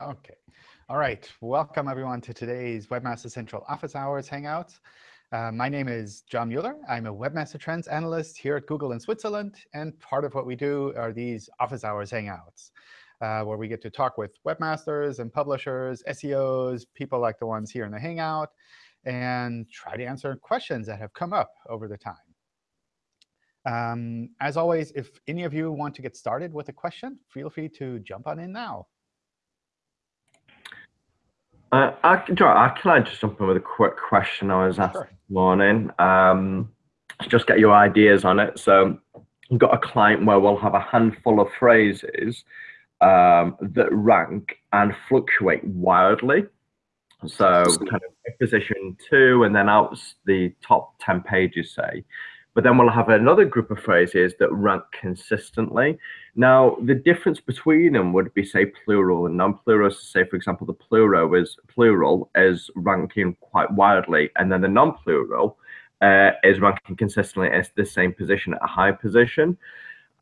Okay. All right. Welcome, everyone, to today's Webmaster Central Office Hours Hangout. Uh, my name is John Mueller. I'm a Webmaster Trends Analyst here at Google in Switzerland. And part of what we do are these Office Hours Hangouts, uh, where we get to talk with webmasters and publishers, SEOs, people like the ones here in the Hangout, and try to answer questions that have come up over the time. Um, as always, if any of you want to get started with a question, feel free to jump on in now. Uh, I, can I just jump in with a quick question I was asked sure. this morning? Um, just get your ideas on it. So we've got a client where we'll have a handful of phrases um, that rank and fluctuate wildly. So kind of position two and then out the top 10 pages, say. But then we'll have another group of phrases that rank consistently. Now, the difference between them would be, say, plural and non-plural. So say, for example, the plural is plural is ranking quite wildly, and then the non-plural uh, is ranking consistently as the same position at a high position.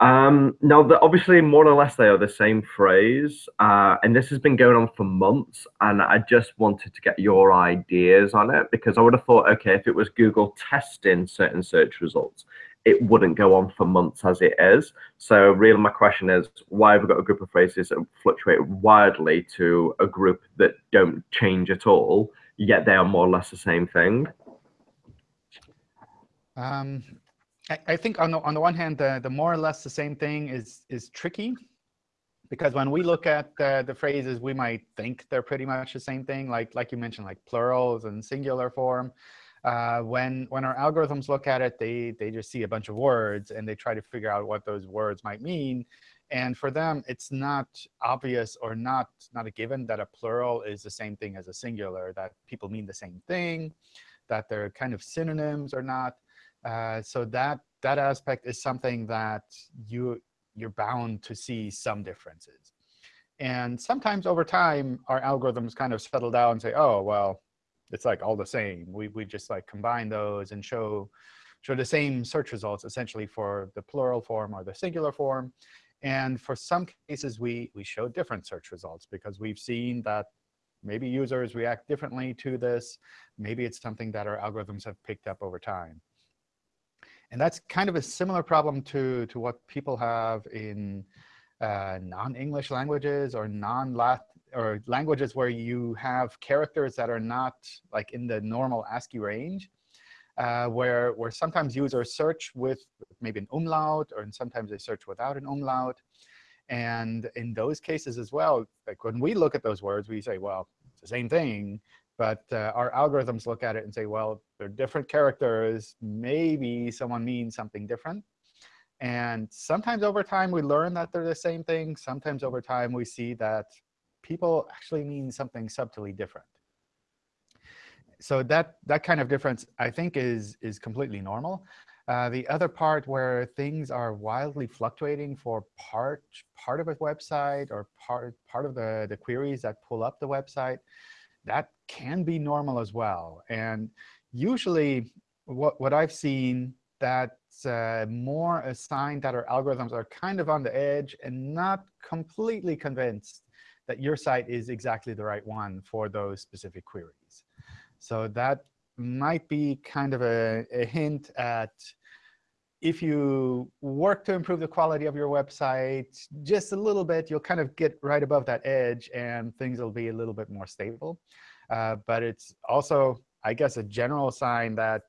Um, now, the, obviously, more or less, they are the same phrase, uh, and this has been going on for months. And I just wanted to get your ideas on it because I would have thought, okay, if it was Google testing certain search results, it wouldn't go on for months as it is. So, really, my question is, why have we got a group of phrases that fluctuate wildly to a group that don't change at all, yet they are more or less the same thing? Um, I, think on the on the one hand, the the more or less the same thing is is tricky, because when we look at the, the phrases, we might think they're pretty much the same thing, like like you mentioned, like plurals and singular form. Uh, when when our algorithms look at it, they they just see a bunch of words and they try to figure out what those words might mean. And for them, it's not obvious or not not a given that a plural is the same thing as a singular, that people mean the same thing, that they're kind of synonyms or not. Uh, so that that aspect is something that you you're bound to see some differences. And sometimes over time, our algorithms kind of settle down and say, oh, well, it's like all the same. We, we just like combine those and show, show the same search results essentially for the plural form or the singular form. And for some cases, we, we show different search results because we've seen that maybe users react differently to this. Maybe it's something that our algorithms have picked up over time. And that's kind of a similar problem to, to what people have in uh, non-English languages or non-Latin or languages where you have characters that are not like in the normal ASCII range, uh, where, where sometimes users search with maybe an umlaut, or sometimes they search without an umlaut. And in those cases as well, like when we look at those words, we say, well, it's the same thing. But uh, our algorithms look at it and say, well, they're different characters. Maybe someone means something different. And sometimes over time, we learn that they're the same thing. Sometimes over time, we see that people actually mean something subtly different. So that, that kind of difference, I think, is, is completely normal. Uh, the other part where things are wildly fluctuating for part, part of a website or part, part of the, the queries that pull up the website, that can be normal as well. And usually, what, what I've seen that's uh, more a sign that our algorithms are kind of on the edge and not completely convinced that your site is exactly the right one for those specific queries. So that might be kind of a, a hint at if you work to improve the quality of your website just a little bit, you'll kind of get right above that edge, and things will be a little bit more stable. Uh, but it's also, I guess, a general sign that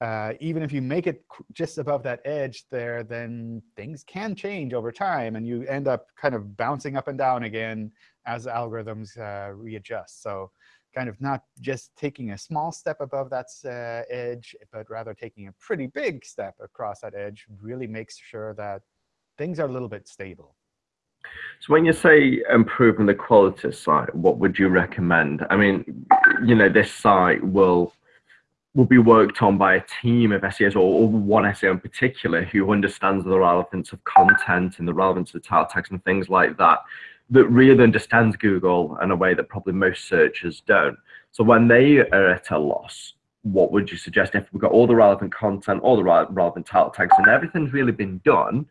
uh, even if you make it just above that edge there, then things can change over time, and you end up kind of bouncing up and down again as algorithms uh, readjust. So kind of not just taking a small step above that uh, edge, but rather taking a pretty big step across that edge really makes sure that things are a little bit stable. So when you say improving the quality of site, what would you recommend? I mean, you know, this site will will be worked on by a team of SEOs or, or one SEO in particular who understands the relevance of content and the relevance of the title tags and things like that that really understands Google in a way that probably most searchers don't. So when they are at a loss, what would you suggest if we've got all the relevant content, all the relevant title tags, and everything's really been done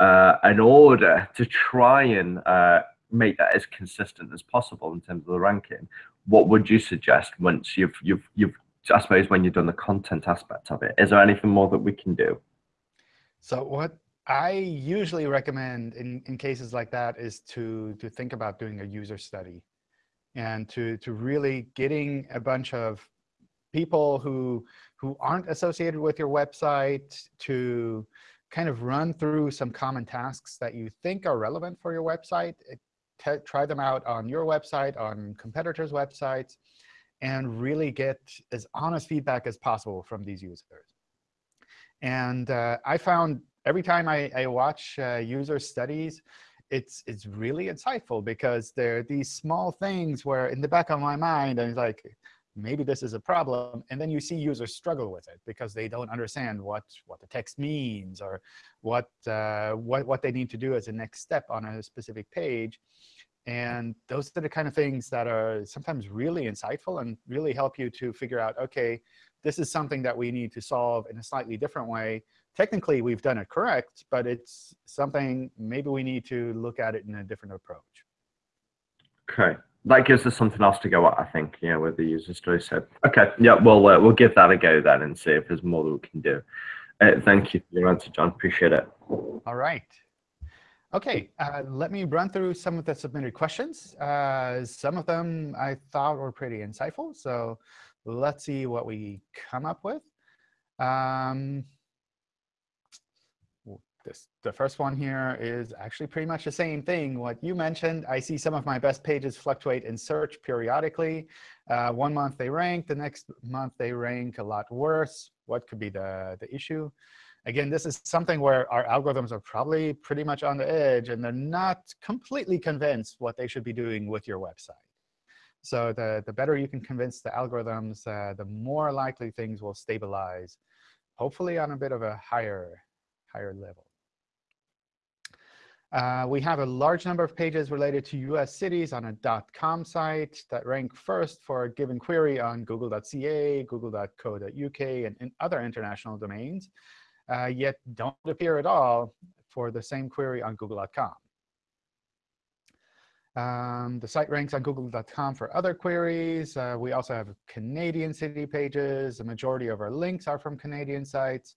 uh, in order to try and uh, make that as consistent as possible in terms of the ranking, what would you suggest once you've you've you've I suppose when you've done the content aspect of it? Is there anything more that we can do? So what I usually recommend in, in cases like that is to, to think about doing a user study and to, to really getting a bunch of people who, who aren't associated with your website to kind of run through some common tasks that you think are relevant for your website. try them out on your website, on competitors' websites, and really get as honest feedback as possible from these users. And uh, I found every time I, I watch uh, user studies, it's it's really insightful because there are these small things where in the back of my mind, I'm like, maybe this is a problem. And then you see users struggle with it because they don't understand what, what the text means or what, uh, what, what they need to do as a next step on a specific page. And those are the kind of things that are sometimes really insightful and really help you to figure out, OK, this is something that we need to solve in a slightly different way technically we've done it correct, but it's something maybe we need to look at it in a different approach. Okay, that gives us something else to go at, I think, you know, with the user story. So, okay, yeah, we'll uh, we'll give that a go then and see if there's more that we can do. Uh, thank you for your answer, John. Appreciate it. All right. OK, uh, let me run through some of the submitted questions. Uh, some of them I thought were pretty insightful. So let's see what we come up with. Um, this, the first one here is actually pretty much the same thing. What you mentioned, I see some of my best pages fluctuate in search periodically. Uh, one month they rank, the next month they rank a lot worse. What could be the, the issue? Again, this is something where our algorithms are probably pretty much on the edge, and they're not completely convinced what they should be doing with your website. So the, the better you can convince the algorithms, uh, the more likely things will stabilize, hopefully on a bit of a higher, higher level. Uh, we have a large number of pages related to US cities on a .com site that rank first for a given query on google.ca, google.co.uk, and, and, other international domains, uh, yet don't appear at all for the same query on google.com. Um, the site ranks on google.com for other queries. Uh, we also have Canadian city pages. The majority of our links are from Canadian sites.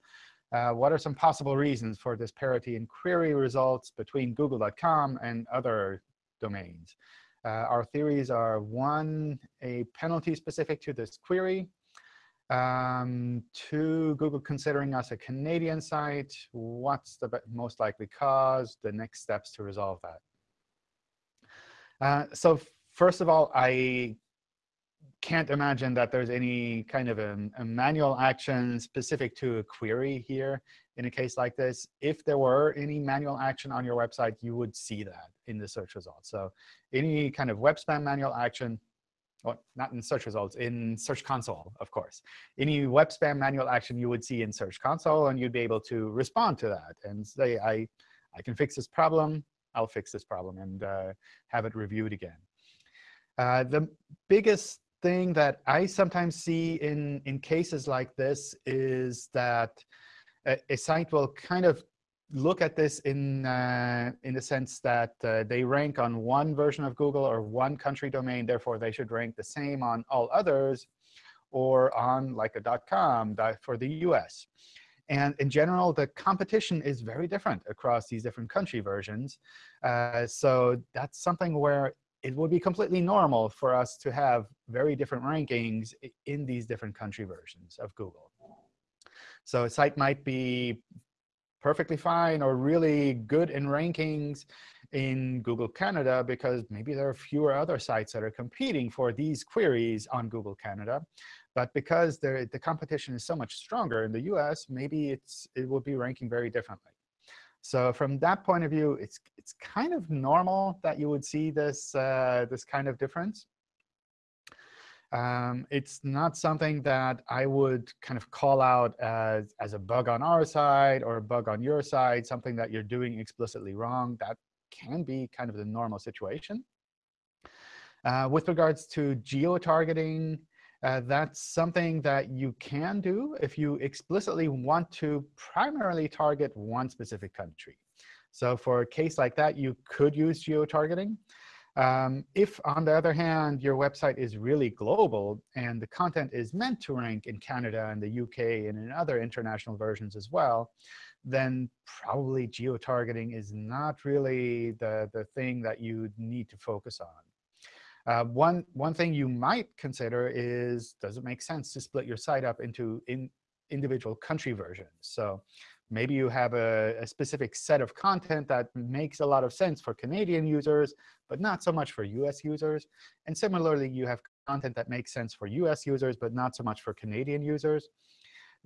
Uh, what are some possible reasons for this parity in query results between google.com and other domains? Uh, our theories are, one, a penalty specific to this query. Um, two, Google considering us a Canadian site. What's the most likely cause? The next steps to resolve that. Uh, so first of all, I can't imagine that there's any kind of a, a, manual action specific to a query here in a case like this. If there were any manual action on your website, you would see that in the search results. So any kind of web spam manual action, well, not in search results, in Search Console, of course. Any web spam manual action you would see in Search Console, and you'd be able to respond to that and say, I, I can fix this problem. I'll fix this problem and uh, have it reviewed again. Uh, the biggest thing that I sometimes see in, in cases like this is that a, a site will kind of look at this in, uh, in the sense that uh, they rank on one version of Google or one country domain. Therefore, they should rank the same on all others or on like a .com for the US. And in general, the competition is very different across these different country versions. Uh, so that's something where it would be completely normal for us to have very different rankings in these different country versions of Google. So a site might be perfectly fine or really good in rankings in Google Canada because maybe there are fewer other sites that are competing for these queries on Google Canada. But because the competition is so much stronger in the US, maybe it's, it will be ranking very differently. So from that point of view, it's, it's kind of normal that you would see this, uh, this kind of difference. Um, it's not something that I would kind of call out as, as a bug on our side or a bug on your side, something that you're doing explicitly wrong. That can be kind of the normal situation. Uh, with regards to geo-targeting, uh, that's something that you can do if you explicitly want to primarily target one specific country. So for a case like that, you could use geo-targeting. Um, if, on the other hand, your website is really global and the content is meant to rank in Canada and the UK and in other international versions as well, then probably geo-targeting is not really the, the thing that you need to focus on. Uh, one, one thing you might consider is, does it make sense to split your site up into in individual country versions? So maybe you have a, a, specific set of content that makes a lot of sense for Canadian users, but not so much for US users. And similarly, you have content that makes sense for US users, but not so much for Canadian users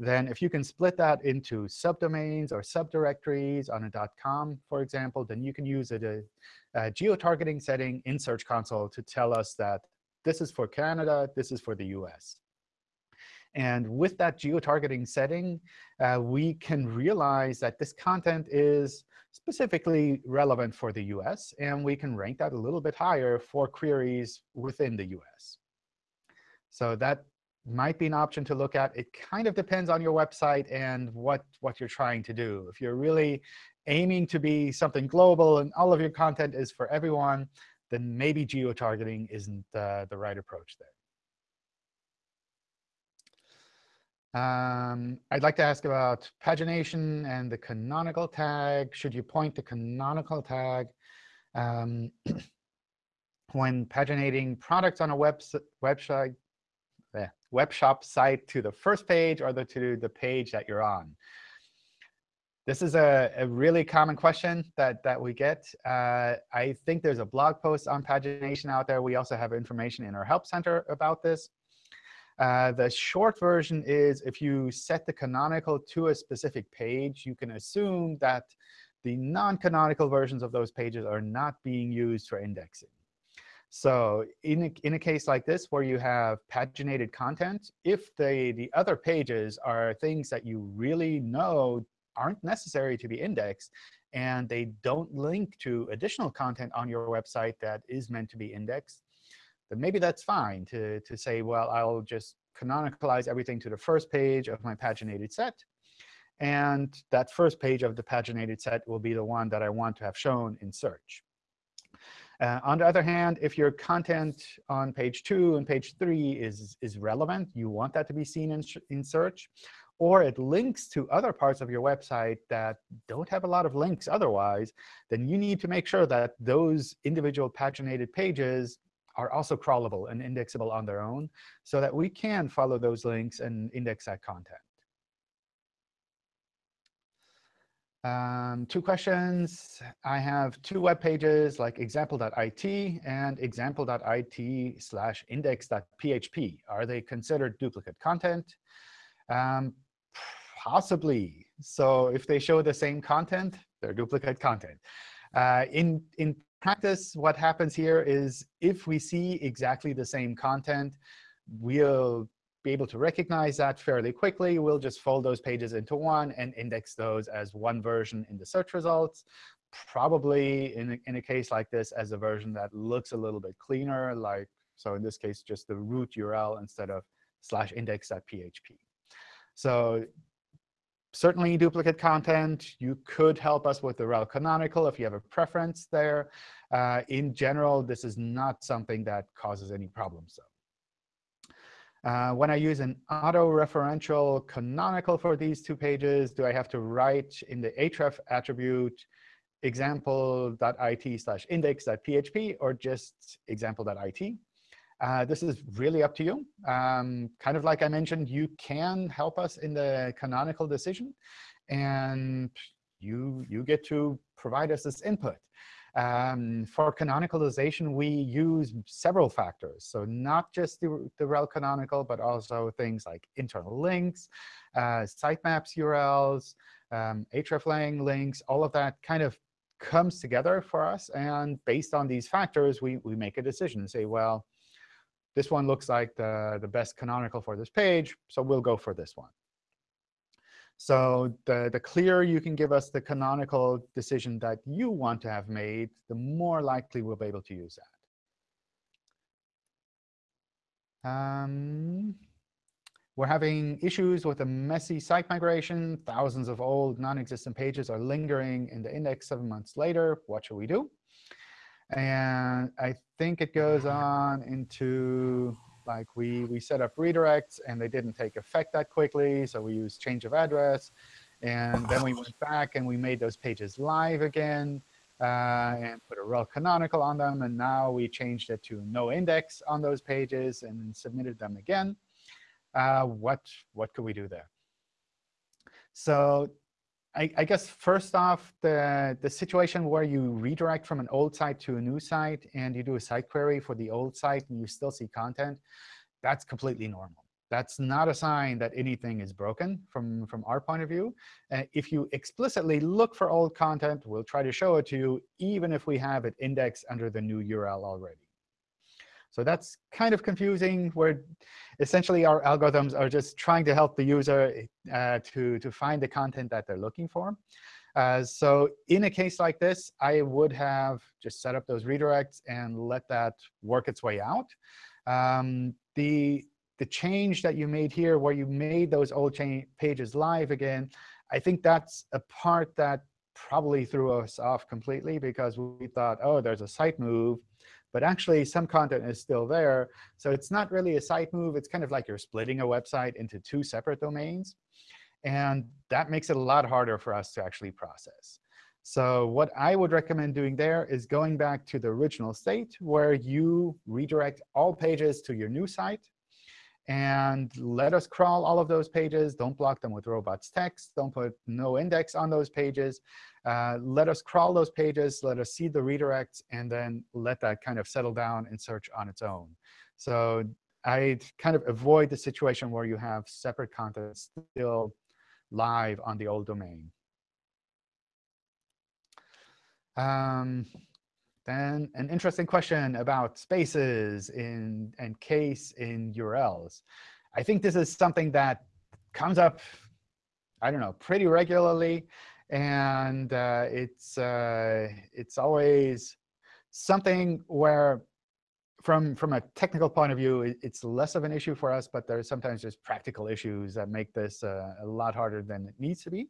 then if you can split that into subdomains or subdirectories on a .com, for example, then you can use a, a uh, uh, geo-targeting setting in Search Console to tell us that this is for Canada, this is for the US. And with that geo-targeting setting, uh, we can realize that this content is specifically relevant for the US, and we can rank that a little bit higher for queries within the US. So that might be an option to look at. It kind of depends on your website and what, what you're trying to do. If you're really aiming to be something global and all of your content is for everyone, then maybe geo-targeting isn't uh, the right approach there. Um, I'd like to ask about pagination and the canonical tag. Should you point the canonical tag um, when paginating products on a web website the web shop site to the first page or the, to the page that you're on? This is a, a really common question that, that we get. Uh, I think there's a blog post on pagination out there. We also have information in our Help Center about this. Uh, the short version is if you set the canonical to a specific page, you can assume that the non-canonical versions of those pages are not being used for indexing. So in a, in a case like this, where you have paginated content, if the, the other pages are things that you really know aren't necessary to be indexed, and they don't link to additional content on your website that is meant to be indexed, then maybe that's fine to, to say, well, I'll just canonicalize everything to the first page of my paginated set. And that first page of the paginated set will be the one that I want to have shown in search. Uh, on the other hand, if your content on page 2 and page 3 is, is relevant, you want that to be seen in, in search, or it links to other parts of your website that don't have a lot of links otherwise, then you need to make sure that those individual paginated pages are also crawlable and indexable on their own so that we can follow those links and index that content. Um, two questions. I have two web pages like example.it and example.it slash index.php. Are they considered duplicate content? Um, possibly. So if they show the same content, they're duplicate content. Uh, in, in practice, what happens here is if we see exactly the same content, we'll be able to recognize that fairly quickly. We'll just fold those pages into one and index those as one version in the search results. Probably in a, in a case like this as a version that looks a little bit cleaner, like so in this case, just the root URL instead of slash index.php. So certainly duplicate content. You could help us with the rel canonical if you have a preference there. Uh, in general, this is not something that causes any problems. Uh, when I use an auto-referential canonical for these two pages, do I have to write in the href attribute example.it slash index.php or just example.it? Uh, this is really up to you. Um, kind of like I mentioned, you can help us in the canonical decision. And you, you get to provide us this input. Um, for canonicalization, we use several factors. So not just the, the rel canonical, but also things like internal links, uh, sitemaps URLs, um, hreflang links, all of that kind of comes together for us. And based on these factors, we, we make a decision and say, well, this one looks like the, the best canonical for this page, so we'll go for this one. So the, the clearer you can give us the canonical decision that you want to have made, the more likely we'll be able to use that. Um, we're having issues with a messy site migration. Thousands of old non-existent pages are lingering in the index seven months later. What should we do? And I think it goes on into like we, we set up redirects, and they didn't take effect that quickly. So we used change of address. And then we went back, and we made those pages live again. Uh, and put a rel canonical on them. And now we changed it to no index on those pages and submitted them again. Uh, what, what could we do there? So I, I, guess first off, the, the situation where you redirect from an old site to a new site and you do a site query for the old site and you still see content, that's completely normal. That's not a sign that anything is broken from, from our point of view. Uh, if you explicitly look for old content, we'll try to show it to you, even if we have it indexed under the new URL already. So that's kind of confusing, where essentially our algorithms are just trying to help the user uh, to, to find the content that they're looking for. Uh, so in a case like this, I would have just set up those redirects and let that work its way out. Um, the, the change that you made here, where you made those old pages live again, I think that's a part that probably threw us off completely because we thought, oh, there's a site move. But actually, some content is still there. So it's not really a site move. It's kind of like you're splitting a website into two separate domains. And that makes it a lot harder for us to actually process. So what I would recommend doing there is going back to the original state, where you redirect all pages to your new site. And let us crawl all of those pages. Don't block them with robots text. Don't put no index on those pages. Uh, let us crawl those pages. Let us see the redirects. And then let that kind of settle down and search on its own. So I'd kind of avoid the situation where you have separate content still live on the old domain. Um, then an interesting question about spaces in and case in URLs. I think this is something that comes up, I don't know, pretty regularly. And uh, it's, uh, it's always something where from, from a technical point of view, it's less of an issue for us. But there are sometimes just practical issues that make this uh, a lot harder than it needs to be.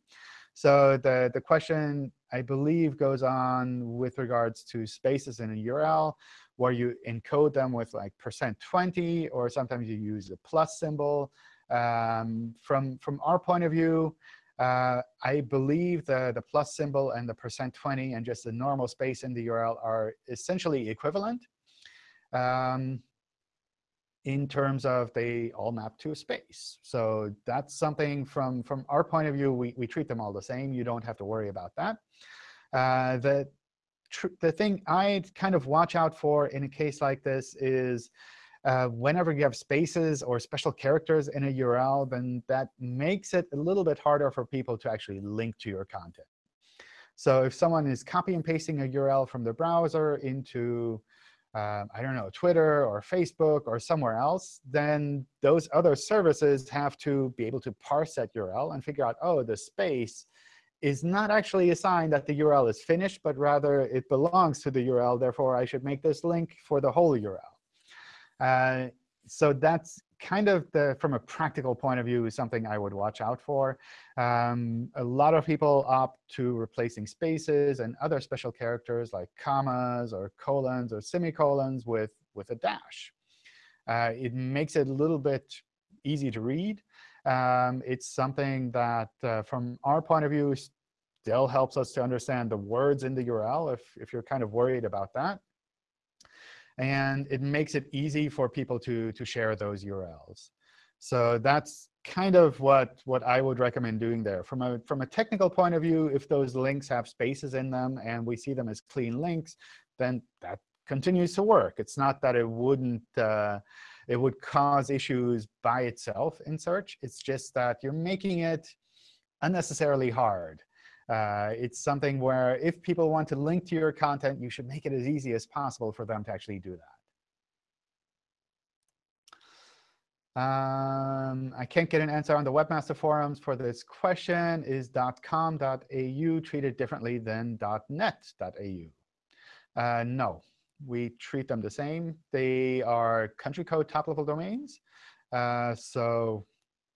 So the, the question, I believe, goes on with regards to spaces in a URL, where you encode them with like percent %20, or sometimes you use a plus symbol. Um, from, from our point of view, uh, I believe the, the plus symbol and the percent %20 and just the normal space in the URL are essentially equivalent. Um, in terms of they all map to a space. So that's something from, from our point of view, we, we treat them all the same. You don't have to worry about that. Uh, the, the thing I'd kind of watch out for in a case like this is uh, whenever you have spaces or special characters in a URL, then that makes it a little bit harder for people to actually link to your content. So if someone is copy and pasting a URL from the browser into um, I don't know, Twitter or Facebook or somewhere else, then those other services have to be able to parse that URL and figure out, oh, the space is not actually a sign that the URL is finished, but rather it belongs to the URL. Therefore, I should make this link for the whole URL. Uh, so that's kind of the, from a practical point of view, is something I would watch out for. Um, a lot of people opt to replacing spaces and other special characters like commas or colons or semicolons with, with a dash. Uh, it makes it a little bit easy to read. Um, it's something that, uh, from our point of view, still helps us to understand the words in the URL if, if you're kind of worried about that. And it makes it easy for people to, to share those URLs. So that's kind of what, what I would recommend doing there. From a, from a technical point of view, if those links have spaces in them and we see them as clean links, then that continues to work. It's not that it wouldn't uh, it would cause issues by itself in search. It's just that you're making it unnecessarily hard. Uh, it's something where if people want to link to your content, you should make it as easy as possible for them to actually do that. Um, I can't get an answer on the Webmaster Forums for this question. Is .com.au treated differently than .net.au? Uh, no, we treat them the same. They are country code top-level domains. Uh, so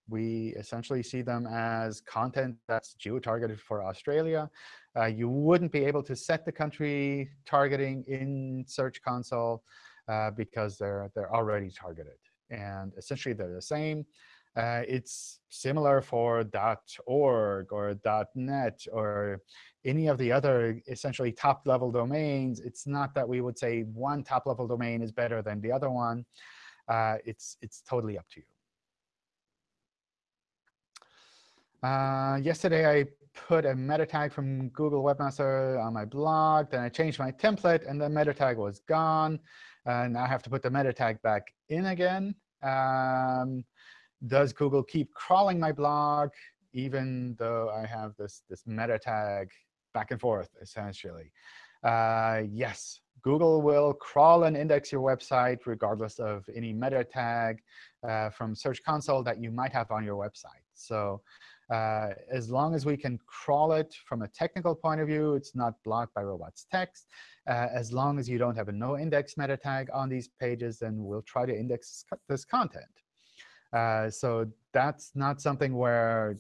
We essentially see them as content that's geo-targeted for Australia. Uh, you wouldn't be able to set the country targeting in Search Console uh, because they're, they're already targeted. And essentially, they're the same. Uh, it's similar for .org or .net or any of the other essentially top-level domains. It's not that we would say one top-level domain is better than the other one. Uh, it's, it's totally up to you. Uh, yesterday, I put a meta tag from Google Webmaster on my blog. Then I changed my template, and the meta tag was gone. And now I have to put the meta tag back in again. Um, does Google keep crawling my blog even though I have this, this meta tag back and forth, essentially? Uh, yes, Google will crawl and index your website regardless of any meta tag uh, from Search Console that you might have on your website. So uh, as long as we can crawl it from a technical point of view, it's not blocked by robots text. Uh, as long as you don't have a no index meta tag on these pages, then we'll try to index this content. Uh, so that's not something where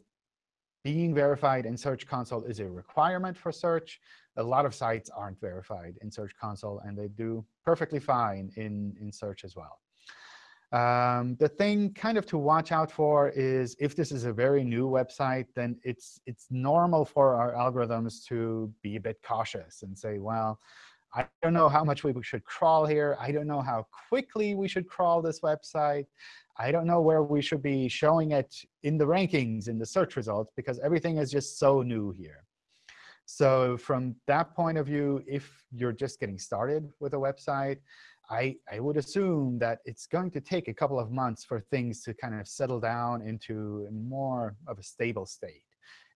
being verified in Search Console is a requirement for search. A lot of sites aren't verified in Search Console, and they do perfectly fine in, in search as well. Um, the thing kind of to watch out for is if this is a very new website, then it's, it's normal for our algorithms to be a bit cautious and say, well, I don't know how much we should crawl here. I don't know how quickly we should crawl this website. I don't know where we should be showing it in the rankings, in the search results, because everything is just so new here. So from that point of view, if you're just getting started with a website, I, I would assume that it's going to take a couple of months for things to kind of settle down into more of a stable state.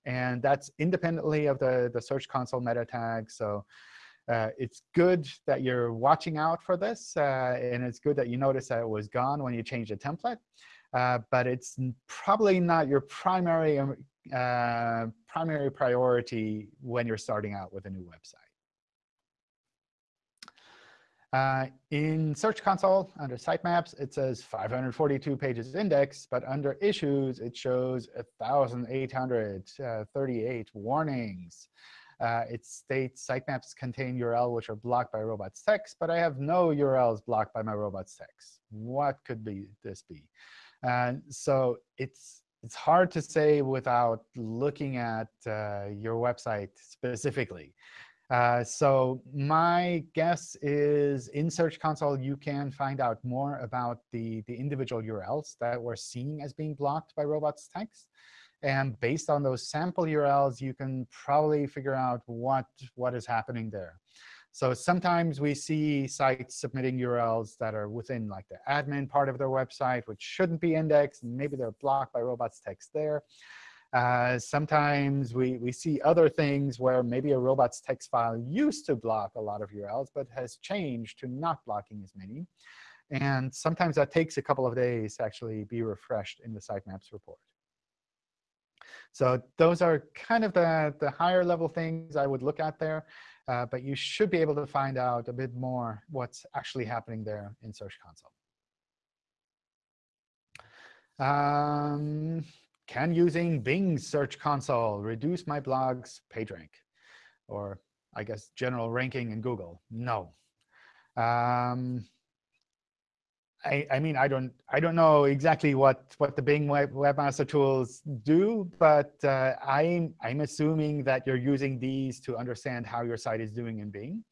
And that's independently of the, the Search Console meta tag. So uh, it's good that you're watching out for this, uh, and it's good that you notice that it was gone when you changed the template. Uh, but it's probably not your primary um, uh, primary priority when you're starting out with a new website. Uh, in Search Console, under Sitemaps, it says 542 pages indexed, but under Issues, it shows 1,838 warnings. Uh, it states sitemaps contain URL which are blocked by robots text, but I have no URLs blocked by my robots text. What could be this be? And so it's it's hard to say without looking at uh, your website specifically. Uh, so my guess is in Search Console, you can find out more about the, the individual URLs that we're seeing as being blocked by robots text. And based on those sample URLs, you can probably figure out what, what is happening there. So sometimes we see sites submitting URLs that are within like the admin part of their website, which shouldn't be indexed. And maybe they're blocked by robots text there. Uh, sometimes we, we see other things where maybe a robots text file used to block a lot of URLs, but has changed to not blocking as many. And sometimes that takes a couple of days to actually be refreshed in the sitemaps report. So those are kind of the, the higher level things I would look at there. Uh, but you should be able to find out a bit more what's actually happening there in Search Console. Um, can using Bing Search Console reduce my blog's PageRank? Or I guess general ranking in Google? No. Um, I, I, mean, I don't, I don't know exactly what, what the Bing Web, Webmaster Tools do, but uh, I'm, I'm assuming that you're using these to understand how your site is doing in Bing.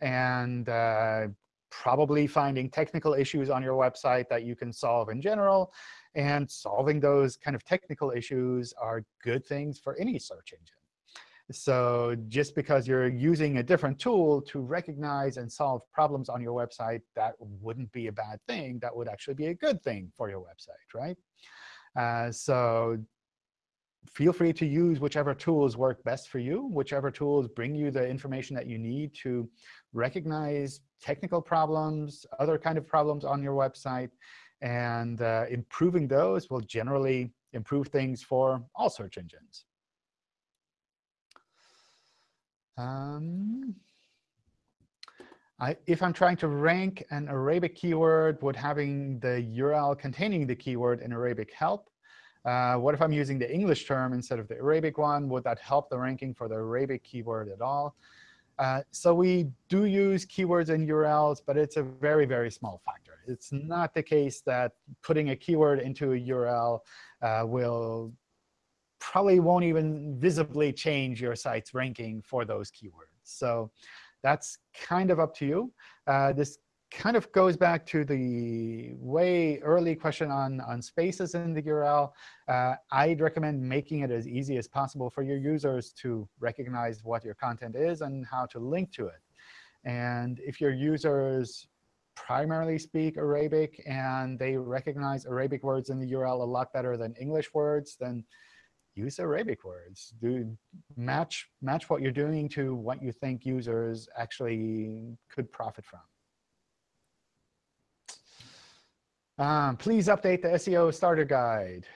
And uh, probably finding technical issues on your website that you can solve in general. And solving those kind of technical issues are good things for any search engine. So just because you're using a different tool to recognize and solve problems on your website, that wouldn't be a bad thing. That would actually be a good thing for your website, right? Uh, so feel free to use whichever tools work best for you, whichever tools bring you the information that you need to recognize technical problems, other kind of problems on your website. And uh, improving those will generally improve things for all search engines. Um, I, if I'm trying to rank an Arabic keyword, would having the URL containing the keyword in Arabic help? Uh, what if I'm using the English term instead of the Arabic one? Would that help the ranking for the Arabic keyword at all? Uh, so we do use keywords in URLs, but it's a very, very small factor. It's not the case that putting a keyword into a URL uh, will probably won't even visibly change your site's ranking for those keywords. So that's kind of up to you. Uh, this kind of goes back to the way early question on, on spaces in the URL. Uh, I'd recommend making it as easy as possible for your users to recognize what your content is and how to link to it. And if your users primarily speak Arabic and they recognize Arabic words in the URL a lot better than English words, then use Arabic words. Do match match what you're doing to what you think users actually could profit from. Um, please update the SEO starter guide.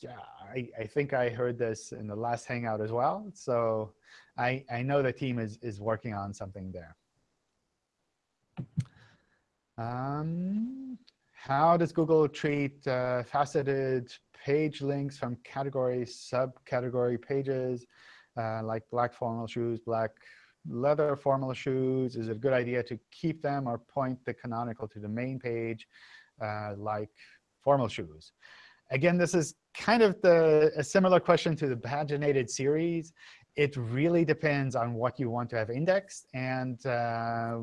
Yeah, I, I think I heard this in the last Hangout as well. So I, I know the team is, is working on something there. Um, how does Google treat uh, faceted page links from category, subcategory pages, uh, like black formal shoes, black leather formal shoes? Is it a good idea to keep them or point the canonical to the main page? Uh, like formal shoes. Again, this is kind of the, a similar question to the paginated series. It really depends on what you want to have indexed and uh,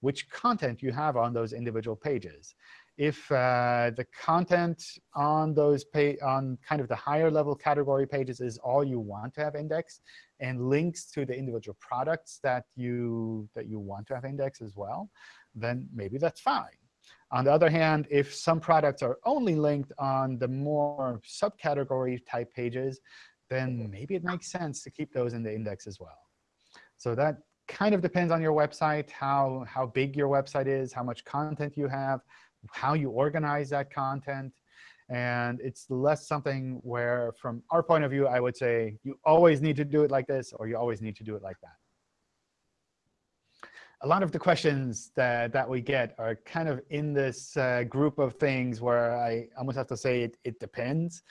which content you have on those individual pages. If uh, the content on those on kind of the higher level category pages is all you want to have indexed, and links to the individual products that you that you want to have indexed as well, then maybe that's fine. On the other hand, if some products are only linked on the more subcategory type pages, then maybe it makes sense to keep those in the index as well. So that kind of depends on your website, how, how big your website is, how much content you have, how you organize that content. And it's less something where, from our point of view, I would say you always need to do it like this, or you always need to do it like that a lot of the questions that, that we get are kind of in this uh, group of things where I almost have to say it, it depends.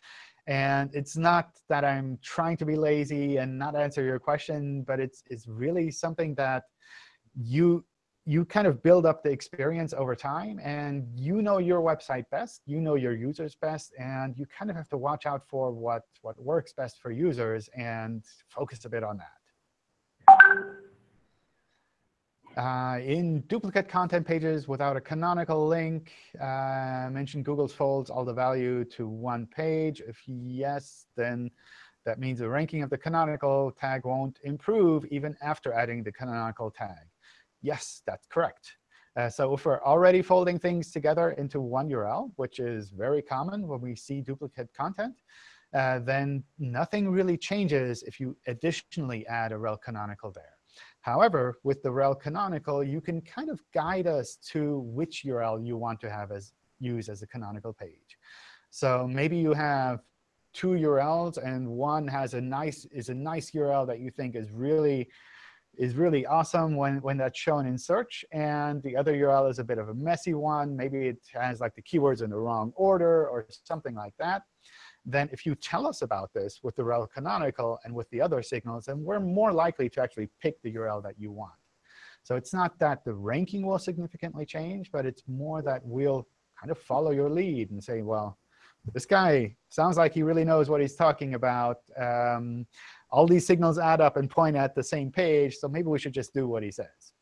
And it's not that I'm trying to be lazy and not answer your question, but it's, it's really something that you, you kind of build up the experience over time. And you know your website best. You know your users best. And you kind of have to watch out for what, what works best for users and focus a bit on that. Uh, in duplicate content pages without a canonical link, uh, mention Google's folds all the value to one page. If yes, then that means the ranking of the canonical tag won't improve even after adding the canonical tag. Yes, that's correct. Uh, so if we're already folding things together into one URL, which is very common when we see duplicate content, uh, then nothing really changes if you additionally add a rel canonical there. However, with the rel canonical, you can kind of guide us to which URL you want to have as use as a canonical page. So maybe you have two URLs, and one has a nice is a nice URL that you think is really is really awesome when, when that's shown in search. And the other URL is a bit of a messy one. Maybe it has like the keywords in the wrong order or something like that then if you tell us about this with the rel canonical and with the other signals, then we're more likely to actually pick the URL that you want. So it's not that the ranking will significantly change, but it's more that we'll kind of follow your lead and say, well, this guy sounds like he really knows what he's talking about. Um, all these signals add up and point at the same page, so maybe we should just do what he says.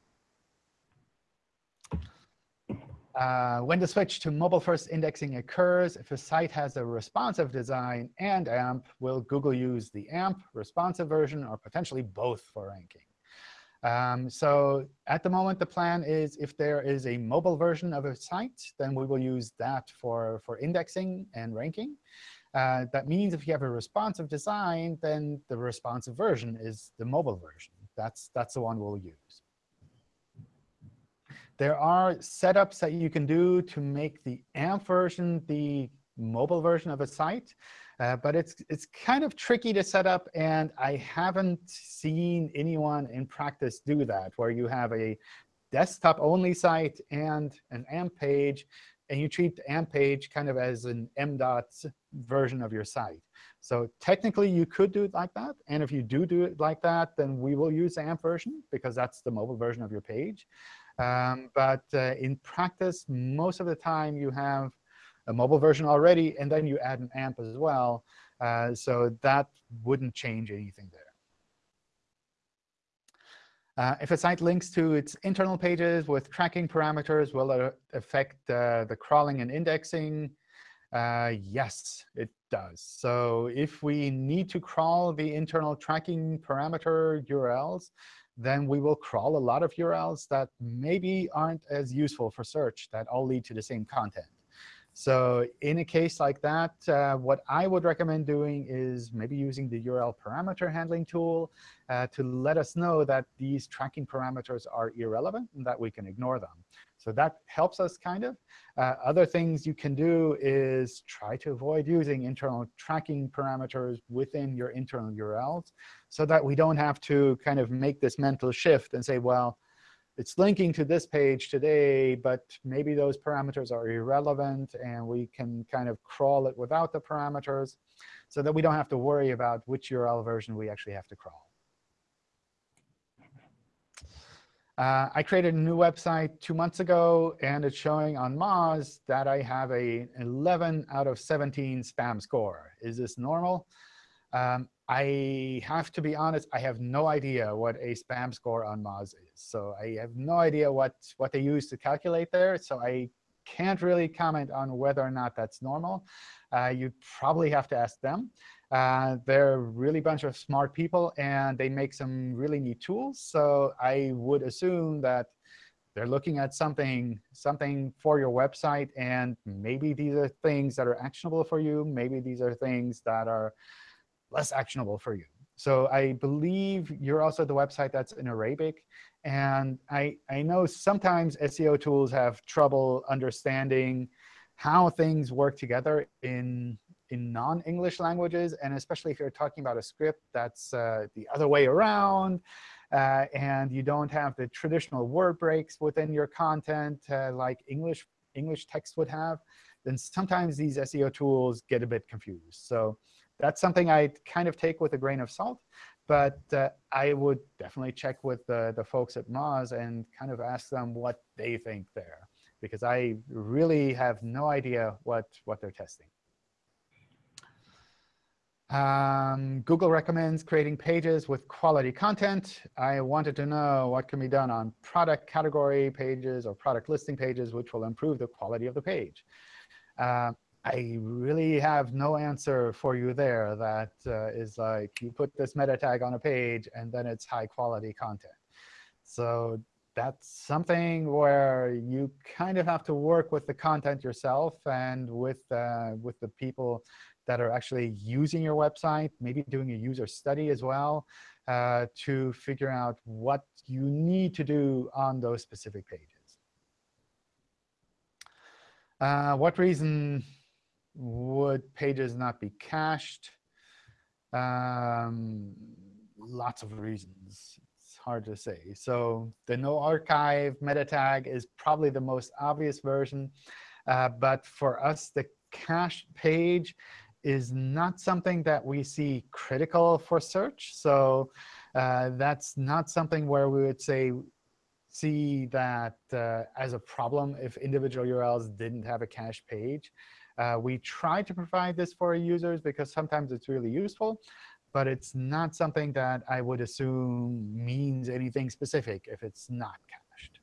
Uh, when the switch to mobile-first indexing occurs, if a site has a responsive design and AMP, will Google use the AMP responsive version or potentially both for ranking? Um, so at the moment, the plan is if there is a mobile version of a site, then we will use that for, for indexing and ranking. Uh, that means if you have a responsive design, then the responsive version is the mobile version. That's, that's the one we'll use. There are setups that you can do to make the AMP version the mobile version of a site. Uh, but it's, it's kind of tricky to set up. And I haven't seen anyone in practice do that, where you have a desktop-only site and an AMP page and you treat the AMP page kind of as an M-dot version of your site. So technically, you could do it like that. And if you do do it like that, then we will use the AMP version, because that's the mobile version of your page. Um, but uh, in practice, most of the time, you have a mobile version already, and then you add an AMP as well. Uh, so that wouldn't change anything there. Uh, if a site links to its internal pages with tracking parameters, will it affect uh, the crawling and indexing? Uh, yes, it does. So if we need to crawl the internal tracking parameter URLs, then we will crawl a lot of URLs that maybe aren't as useful for search that all lead to the same content. So in a case like that, uh, what I would recommend doing is maybe using the URL parameter handling tool uh, to let us know that these tracking parameters are irrelevant and that we can ignore them. So that helps us kind of. Uh, other things you can do is try to avoid using internal tracking parameters within your internal URLs so that we don't have to kind of make this mental shift and say, well, it's linking to this page today, but maybe those parameters are irrelevant, and we can kind of crawl it without the parameters so that we don't have to worry about which URL version we actually have to crawl. Uh, I created a new website two months ago, and it's showing on Moz that I have a 11 out of 17 spam score. Is this normal? Um, I have to be honest, I have no idea what a spam score on Moz is. So I have no idea what, what they use to calculate there. So I can't really comment on whether or not that's normal. Uh, you probably have to ask them. Uh, they're a really bunch of smart people, and they make some really neat tools. So I would assume that they're looking at something, something for your website, and maybe these are things that are actionable for you. Maybe these are things that are less actionable for you. So I believe you're also the website that's in Arabic. And I, I know sometimes SEO tools have trouble understanding how things work together in, in non-English languages, and especially if you're talking about a script that's uh, the other way around, uh, and you don't have the traditional word breaks within your content uh, like English, English text would have, then sometimes these SEO tools get a bit confused. So that's something I kind of take with a grain of salt. But uh, I would definitely check with the, the folks at Moz and kind of ask them what they think there, because I really have no idea what, what they're testing. Um, Google recommends creating pages with quality content. I wanted to know what can be done on product category pages or product listing pages, which will improve the quality of the page. Uh, I really have no answer for you there that uh, is like you put this meta tag on a page and then it's high quality content. So that's something where you kind of have to work with the content yourself and with, uh, with the people that are actually using your website, maybe doing a user study as well uh, to figure out what you need to do on those specific pages. Uh, what reason would pages not be cached? Um, lots of reasons. It's hard to say. So the no archive meta tag is probably the most obvious version. Uh, but for us, the cached page is not something that we see critical for search. So uh, that's not something where we would say see that uh, as a problem if individual URLs didn't have a cache page. Uh, we try to provide this for users because sometimes it's really useful. But it's not something that I would assume means anything specific if it's not cached.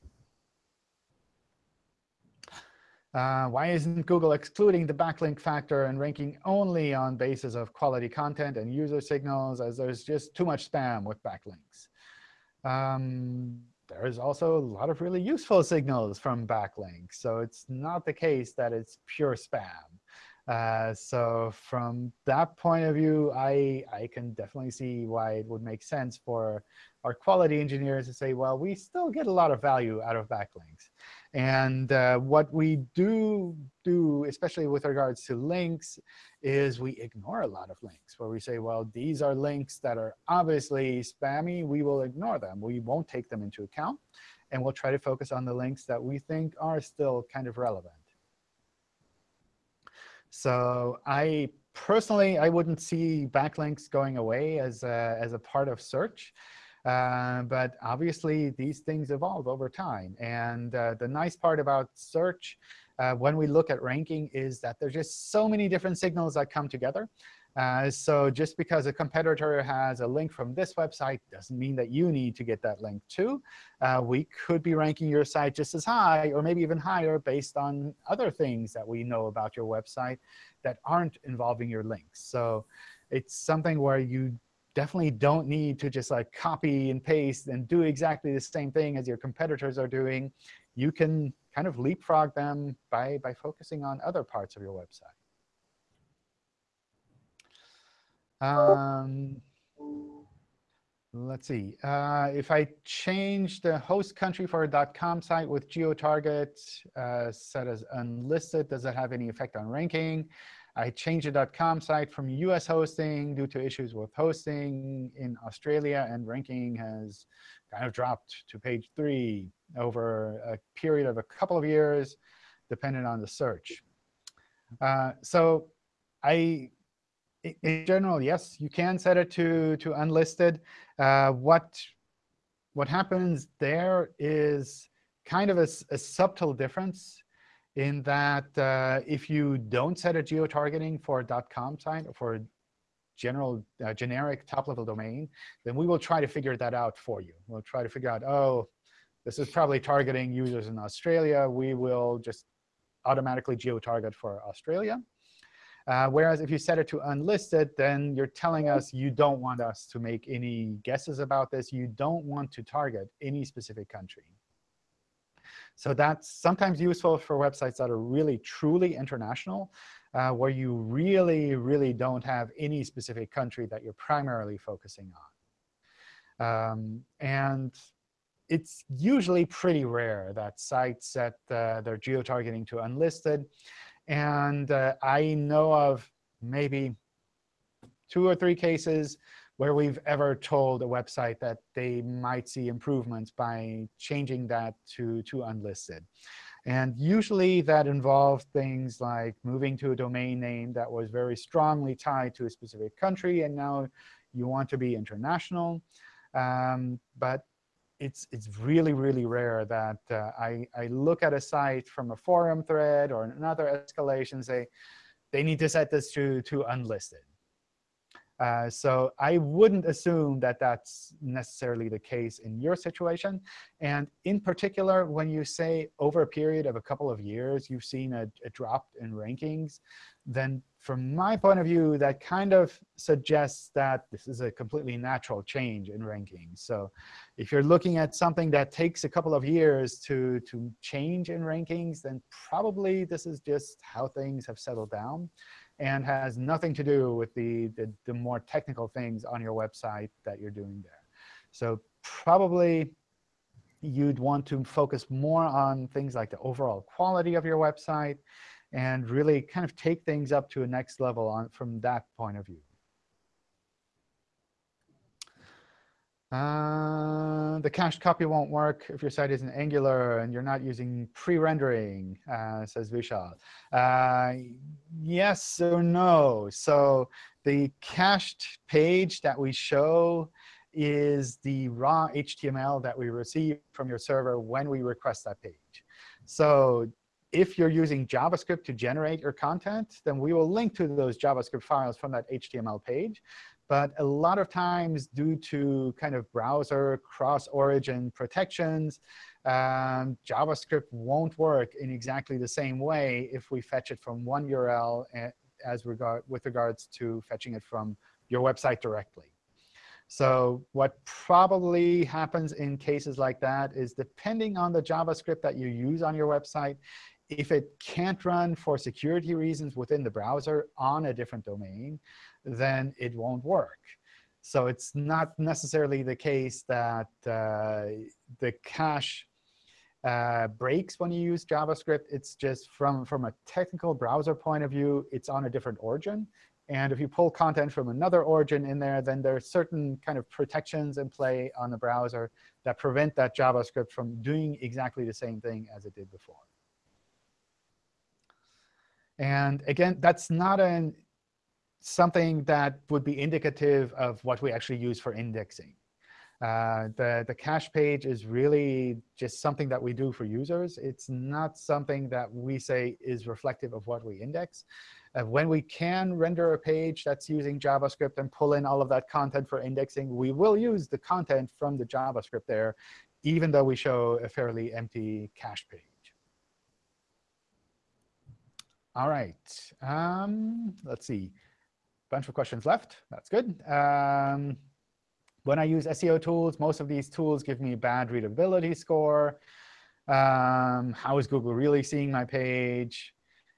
Uh, why isn't Google excluding the backlink factor and ranking only on basis of quality content and user signals, as there's just too much spam with backlinks? Um, there's also a lot of really useful signals from backlinks. So it's not the case that it's pure spam. Uh, so from that point of view, I, I can definitely see why it would make sense for our quality engineers to say, well, we still get a lot of value out of backlinks. And uh, what we do do, especially with regards to links, is we ignore a lot of links where we say, well, these are links that are obviously spammy. We will ignore them. We won't take them into account. And we'll try to focus on the links that we think are still kind of relevant. So I personally, I wouldn't see backlinks going away as a, as a part of search. Uh, but obviously, these things evolve over time. And uh, the nice part about search, uh, when we look at ranking, is that there's just so many different signals that come together. Uh, so just because a competitor has a link from this website doesn't mean that you need to get that link too. Uh, we could be ranking your site just as high or maybe even higher based on other things that we know about your website that aren't involving your links. So it's something where you definitely don't need to just like copy and paste and do exactly the same thing as your competitors are doing. You can kind of leapfrog them by, by focusing on other parts of your website. Um, let's see. Uh, if I change the host country for a .com site with geotarget uh, set as unlisted, does that have any effect on ranking? I changed the .com site from US hosting due to issues with hosting in Australia, and ranking has kind of dropped to page three over a period of a couple of years, depending on the search. Uh, so I in general, yes, you can set it to, to unlisted. Uh, what, what happens there is kind of a, a subtle difference in that uh, if you don't set a geo-targeting for .com site or for general uh, generic top-level domain, then we will try to figure that out for you. We'll try to figure out, oh, this is probably targeting users in Australia. We will just automatically geo-target for Australia. Uh, whereas if you set it to unlisted, then you're telling us you don't want us to make any guesses about this. You don't want to target any specific country. So that's sometimes useful for websites that are really truly international, uh, where you really, really don't have any specific country that you're primarily focusing on. Um, and it's usually pretty rare that sites set uh, their geo-targeting to unlisted. And uh, I know of maybe two or three cases where we've ever told a website that they might see improvements by changing that to, to unlisted. And usually that involved things like moving to a domain name that was very strongly tied to a specific country, and now you want to be international. Um, but it's, it's really, really rare that uh, I, I look at a site from a forum thread or another escalation say, they need to set this to, to unlisted. Uh, so I wouldn't assume that that's necessarily the case in your situation. And in particular, when you say over a period of a couple of years, you've seen a, a drop in rankings, then from my point of view, that kind of suggests that this is a completely natural change in rankings. So if you're looking at something that takes a couple of years to, to change in rankings, then probably this is just how things have settled down and has nothing to do with the, the, the more technical things on your website that you're doing there. So probably you'd want to focus more on things like the overall quality of your website and really kind of take things up to a next level on, from that point of view. Uh, the cached copy won't work if your site isn't Angular and you're not using pre-rendering, uh, says Vishal. Uh, yes or no. So the cached page that we show is the raw HTML that we receive from your server when we request that page. So if you're using JavaScript to generate your content, then we will link to those JavaScript files from that HTML page. But a lot of times, due to kind of browser cross-origin protections, um, JavaScript won't work in exactly the same way if we fetch it from one URL eh, as regard with regards to fetching it from your website directly. So what probably happens in cases like that is depending on the JavaScript that you use on your website, if it can't run for security reasons within the browser on a different domain, then it won't work. So it's not necessarily the case that uh, the cache uh, breaks when you use JavaScript. It's just from, from a technical browser point of view, it's on a different origin. And if you pull content from another origin in there, then there are certain kind of protections in play on the browser that prevent that JavaScript from doing exactly the same thing as it did before. And again, that's not an, something that would be indicative of what we actually use for indexing. Uh, the, the cache page is really just something that we do for users. It's not something that we say is reflective of what we index. Uh, when we can render a page that's using JavaScript and pull in all of that content for indexing, we will use the content from the JavaScript there, even though we show a fairly empty cache page. All right. Um, let's see. Bunch of questions left. That's good. Um, when I use SEO tools, most of these tools give me a bad readability score. Um, how is Google really seeing my page?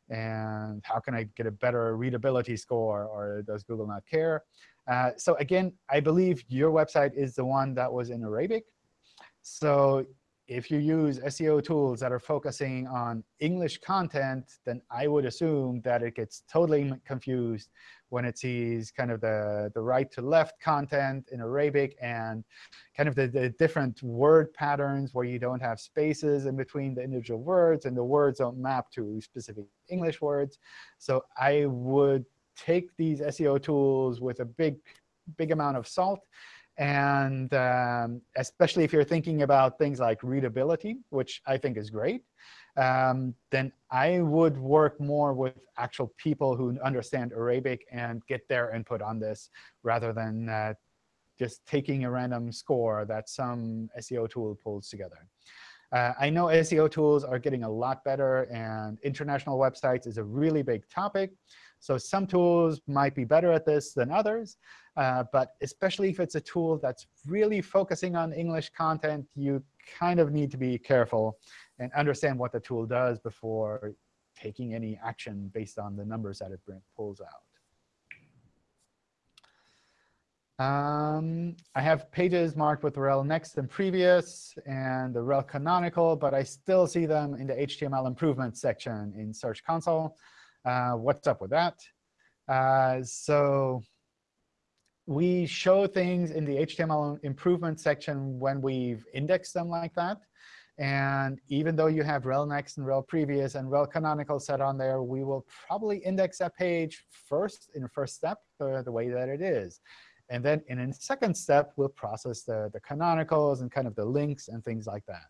And how can I get a better readability score? Or does Google not care? Uh, so again, I believe your website is the one that was in Arabic. So if you use SEO tools that are focusing on English content, then I would assume that it gets totally confused when it sees kind of the, the right to left content in Arabic and kind of the, the different word patterns where you don't have spaces in between the individual words and the words don't map to specific English words. So I would take these SEO tools with a big, big amount of salt and um, especially if you're thinking about things like readability, which I think is great, um, then I would work more with actual people who understand Arabic and get their input on this rather than uh, just taking a random score that some SEO tool pulls together. Uh, I know SEO tools are getting a lot better, and international websites is a really big topic. So some tools might be better at this than others. Uh, but especially if it's a tool that's really focusing on English content, you kind of need to be careful and understand what the tool does before taking any action based on the numbers that it pulls out. Um, I have pages marked with rel next and previous and the rel canonical, but I still see them in the HTML improvement section in Search Console. Uh, what's up with that? Uh, so we show things in the HTML improvement section when we've indexed them like that. And even though you have rel next and rel previous and rel canonical set on there, we will probably index that page first in the first step the way that it is. And then in a second step, we'll process the, the canonicals and kind of the links and things like that.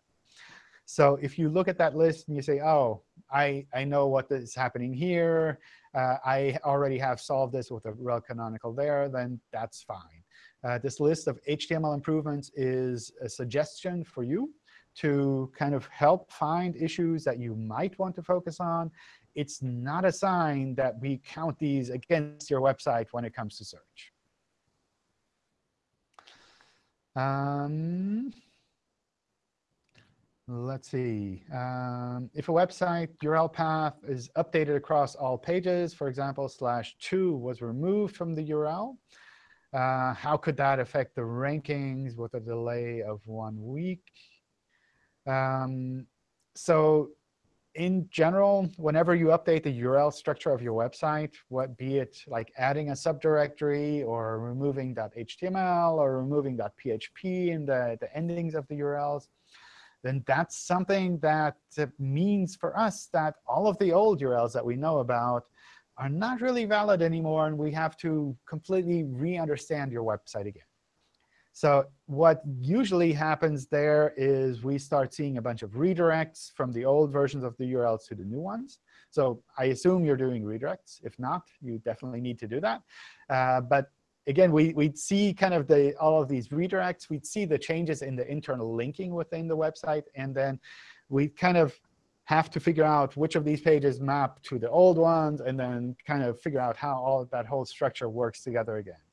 So if you look at that list and you say, oh, I, I know what is happening here, uh, I already have solved this with a rel canonical there, then that's fine. Uh, this list of HTML improvements is a suggestion for you to kind of help find issues that you might want to focus on. It's not a sign that we count these against your website when it comes to search. Um, Let's see. Um, if a website URL path is updated across all pages, for example, slash 2 was removed from the URL, uh, how could that affect the rankings with a delay of one week? Um, so in general, whenever you update the URL structure of your website, what be it like adding a subdirectory or removing .html or removing .php in the, the endings of the URLs, then that's something that means for us that all of the old URLs that we know about are not really valid anymore, and we have to completely re-understand your website again. So what usually happens there is we start seeing a bunch of redirects from the old versions of the URLs to the new ones. So I assume you're doing redirects. If not, you definitely need to do that. Uh, but again, we, we'd see kind of the, all of these redirects. We'd see the changes in the internal linking within the website. And then we kind of have to figure out which of these pages map to the old ones, and then kind of figure out how all of that whole structure works together again.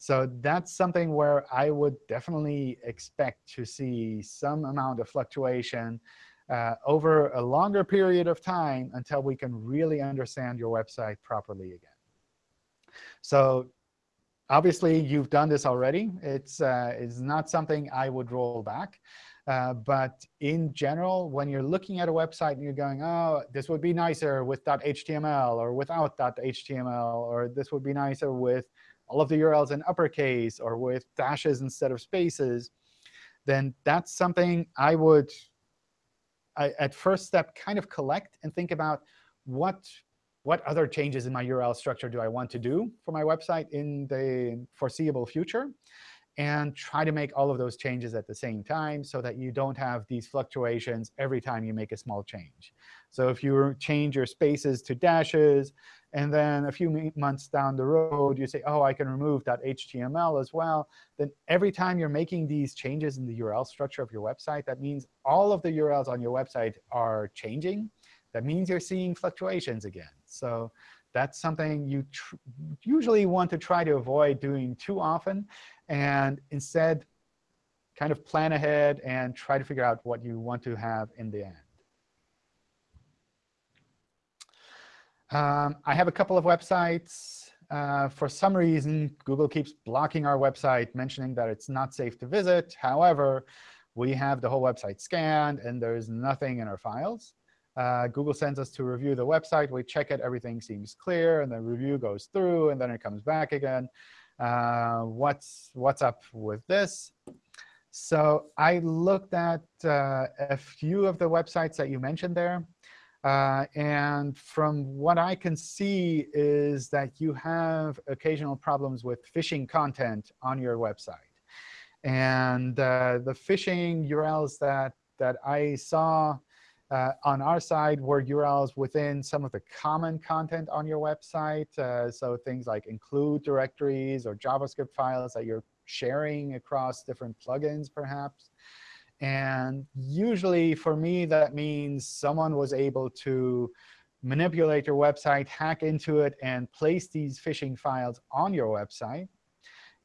So that's something where I would definitely expect to see some amount of fluctuation uh, over a longer period of time until we can really understand your website properly again. So Obviously, you've done this already. It's, uh, it's not something I would roll back. Uh, but in general, when you're looking at a website and you're going, oh, this would be nicer with .html or without .html, or this would be nicer with all of the URLs in uppercase or with dashes instead of spaces, then that's something I would, I, at first step, kind of collect and think about what what other changes in my URL structure do I want to do for my website in the foreseeable future? And try to make all of those changes at the same time so that you don't have these fluctuations every time you make a small change. So if you change your spaces to dashes, and then a few months down the road, you say, oh, I can remove that HTML as well, then every time you're making these changes in the URL structure of your website, that means all of the URLs on your website are changing. That means you're seeing fluctuations again. So that's something you usually want to try to avoid doing too often. And instead, kind of plan ahead and try to figure out what you want to have in the end. Um, I have a couple of websites. Uh, for some reason, Google keeps blocking our website, mentioning that it's not safe to visit. However, we have the whole website scanned, and there's nothing in our files. Uh, Google sends us to review the website. We check it. Everything seems clear. And the review goes through, and then it comes back again. Uh, what's, what's up with this? So I looked at uh, a few of the websites that you mentioned there. Uh, and from what I can see is that you have occasional problems with phishing content on your website. And uh, the phishing URLs that, that I saw uh, on our side were URLs within some of the common content on your website. Uh, so things like include directories or JavaScript files that you're sharing across different plugins, perhaps. And usually, for me, that means someone was able to manipulate your website, hack into it, and place these phishing files on your website,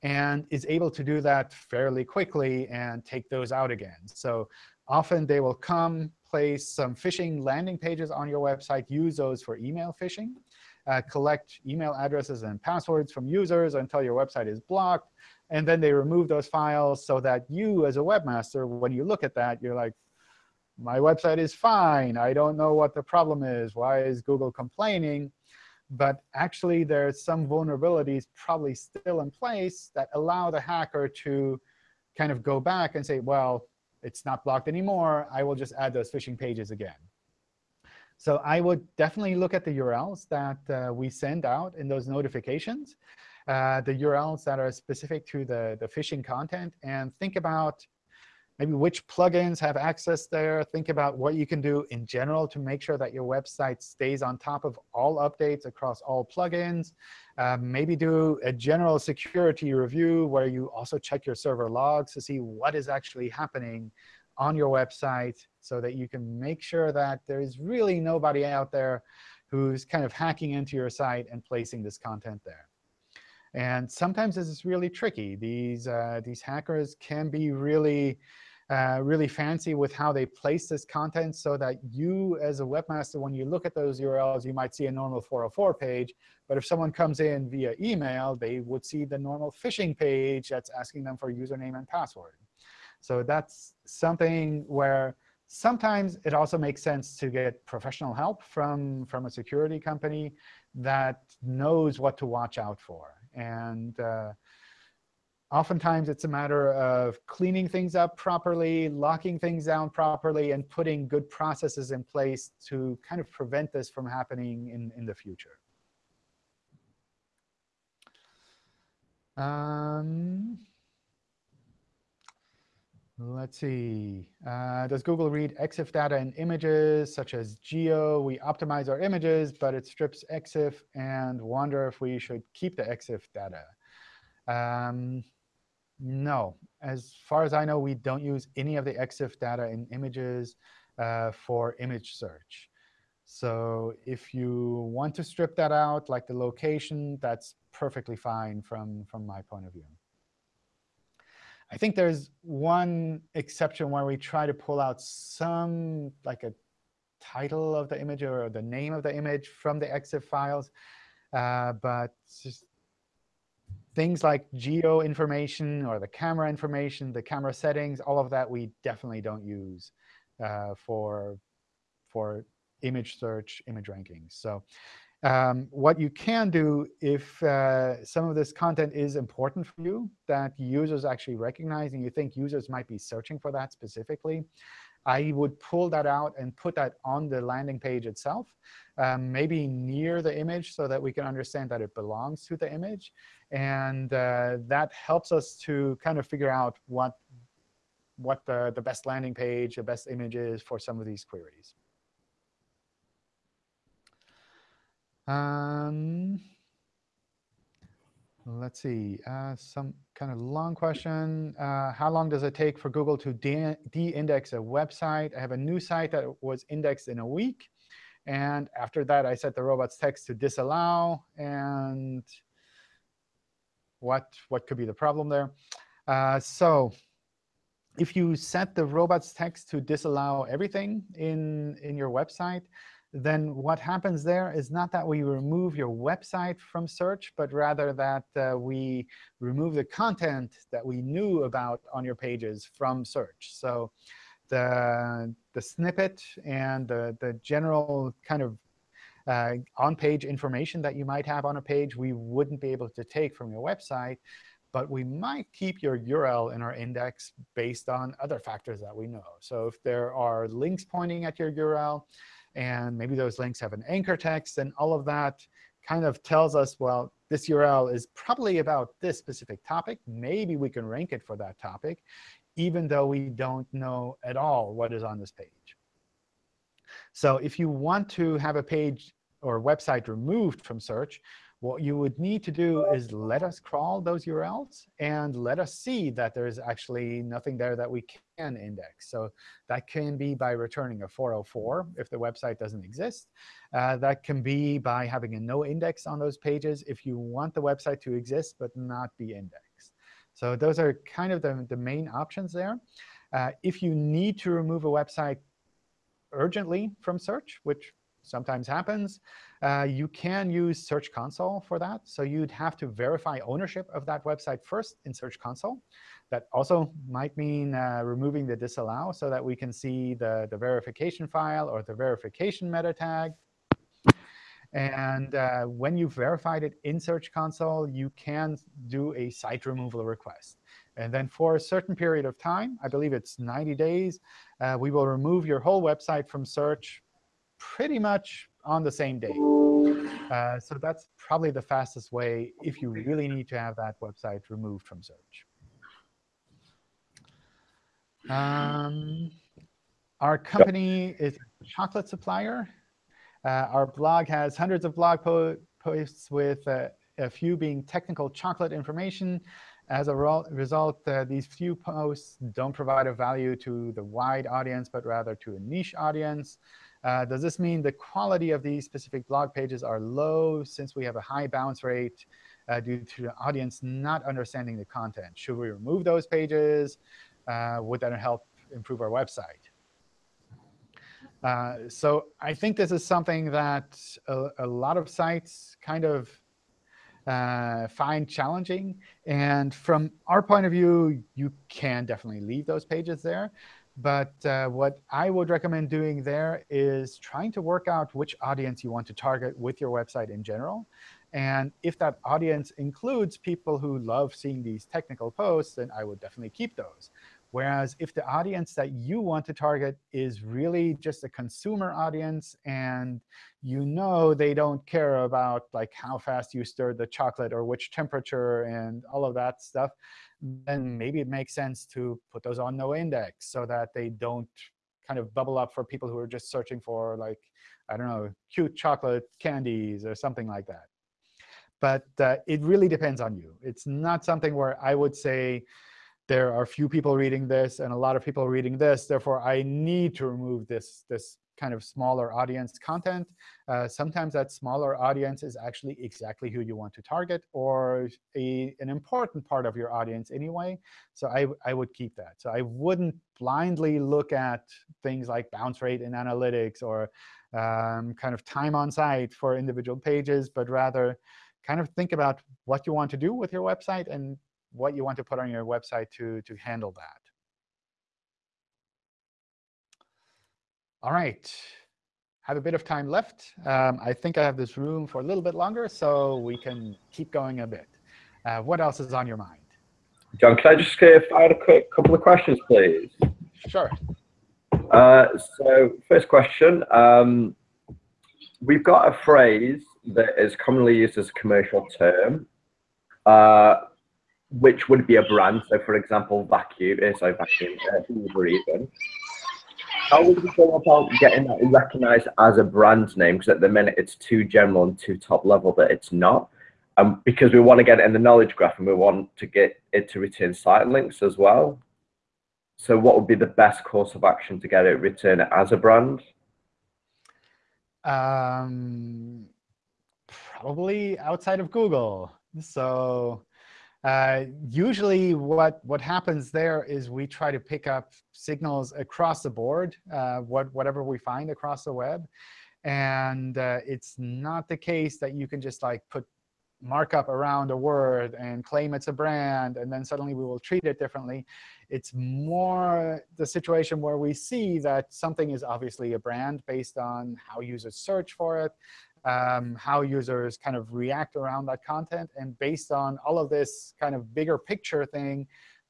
and is able to do that fairly quickly and take those out again. So often, they will come, place some phishing landing pages on your website, use those for email phishing, uh, collect email addresses and passwords from users until your website is blocked, and then they remove those files so that you, as a webmaster, when you look at that, you're like, my website is fine. I don't know what the problem is. Why is Google complaining? But actually, there's some vulnerabilities probably still in place that allow the hacker to kind of go back and say, well, it's not blocked anymore. I will just add those phishing pages again. So I would definitely look at the URLs that uh, we send out in those notifications, uh, the URLs that are specific to the, the phishing content, and think about maybe which plugins have access there. Think about what you can do in general to make sure that your website stays on top of all updates across all plugins. Um, maybe do a general security review where you also check your server logs to see what is actually happening on your website so that you can make sure that there is really nobody out there who's kind of hacking into your site and placing this content there. And sometimes this is really tricky. These, uh, these hackers can be really uh, really fancy with how they place this content so that you, as a webmaster, when you look at those URLs, you might see a normal 404 page. But if someone comes in via email, they would see the normal phishing page that's asking them for username and password. So that's something where sometimes it also makes sense to get professional help from, from a security company that knows what to watch out for. And uh, Oftentimes, it's a matter of cleaning things up properly, locking things down properly, and putting good processes in place to kind of prevent this from happening in, in the future. Um, let's see. Uh, does Google read EXIF data in images, such as geo? We optimize our images, but it strips EXIF and wonder if we should keep the EXIF data. Um, no. As far as I know, we don't use any of the EXIF data in images uh, for image search. So if you want to strip that out, like the location, that's perfectly fine from, from my point of view. I think there's one exception where we try to pull out some, like a title of the image or the name of the image from the EXIF files. Uh, but things like geo information or the camera information, the camera settings, all of that we definitely don't use uh, for, for image search, image rankings. So um, what you can do if uh, some of this content is important for you that users actually recognize and you think users might be searching for that specifically, I would pull that out and put that on the landing page itself, um, maybe near the image so that we can understand that it belongs to the image. And uh, that helps us to kind of figure out what, what the, the best landing page, the best image is for some of these queries. Um, let's see, uh, some kind of long question. Uh, how long does it take for Google to de-index de a website? I have a new site that was indexed in a week. And after that, I set the robots text to disallow. And what, what could be the problem there? Uh, so if you set the robots text to disallow everything in, in your website, then what happens there is not that we remove your website from search, but rather that uh, we remove the content that we knew about on your pages from search. So the, the snippet and the, the general kind of uh, on-page information that you might have on a page, we wouldn't be able to take from your website. But we might keep your URL in our index based on other factors that we know. So if there are links pointing at your URL, and maybe those links have an anchor text, and all of that kind of tells us, well, this URL is probably about this specific topic. Maybe we can rank it for that topic, even though we don't know at all what is on this page. So if you want to have a page or website removed from search, what you would need to do is let us crawl those URLs and let us see that there's actually nothing there that we can index. So that can be by returning a 404 if the website doesn't exist. Uh, that can be by having a no index on those pages if you want the website to exist but not be indexed. So those are kind of the, the main options there. Uh, if you need to remove a website urgently from search, which sometimes happens, uh, you can use Search Console for that. So you'd have to verify ownership of that website first in Search Console. That also might mean uh, removing the disallow so that we can see the, the verification file or the verification meta tag. And uh, when you've verified it in Search Console, you can do a site removal request. And then for a certain period of time, I believe it's 90 days, uh, we will remove your whole website from search pretty much on the same day. Uh, so that's probably the fastest way if you really need to have that website removed from search. Um, our company is a chocolate supplier. Uh, our blog has hundreds of blog po posts with uh, a few being technical chocolate information. As a result, uh, these few posts don't provide a value to the wide audience, but rather to a niche audience. Uh, does this mean the quality of these specific blog pages are low since we have a high bounce rate uh, due to the audience not understanding the content? Should we remove those pages? Uh, would that help improve our website? Uh, so I think this is something that a, a lot of sites kind of uh, find challenging. And from our point of view, you can definitely leave those pages there. But uh, what I would recommend doing there is trying to work out which audience you want to target with your website in general. And if that audience includes people who love seeing these technical posts, then I would definitely keep those. Whereas if the audience that you want to target is really just a consumer audience and you know they don't care about like how fast you stir the chocolate or which temperature and all of that stuff, then maybe it makes sense to put those on no index so that they don't kind of bubble up for people who are just searching for, like, I don't know, cute chocolate candies or something like that. But uh, it really depends on you. It's not something where I would say there are few people reading this and a lot of people reading this. Therefore, I need to remove this, this kind of smaller audience content. Uh, sometimes that smaller audience is actually exactly who you want to target or a, an important part of your audience anyway. So I, I would keep that. So I wouldn't blindly look at things like bounce rate in analytics or um, kind of time on site for individual pages, but rather kind of think about what you want to do with your website and what you want to put on your website to, to handle that. All right. Have a bit of time left. Um, I think I have this room for a little bit longer, so we can keep going a bit. Uh, what else is on your mind? John, can I just uh, fire a quick couple of questions, please? Sure. Uh, so first question, um, we've got a phrase that is commonly used as a commercial term, uh, which would be a brand. So for example, vacuum, sorry, vacuum, uh, even. How would you go about getting that recognized as a brand name? Because at the minute it's too general and too top level that it's not. Um, because we want to get it in the knowledge graph and we want to get it to return site links as well. So what would be the best course of action to get it return as a brand? Um, probably outside of Google. So uh, usually what, what happens there is we try to pick up signals across the board, uh, what, whatever we find across the web. And uh, it's not the case that you can just like put markup around a word and claim it's a brand, and then suddenly we will treat it differently. It's more the situation where we see that something is obviously a brand based on how users search for it, um, how users kind of react around that content. And based on all of this kind of bigger picture thing,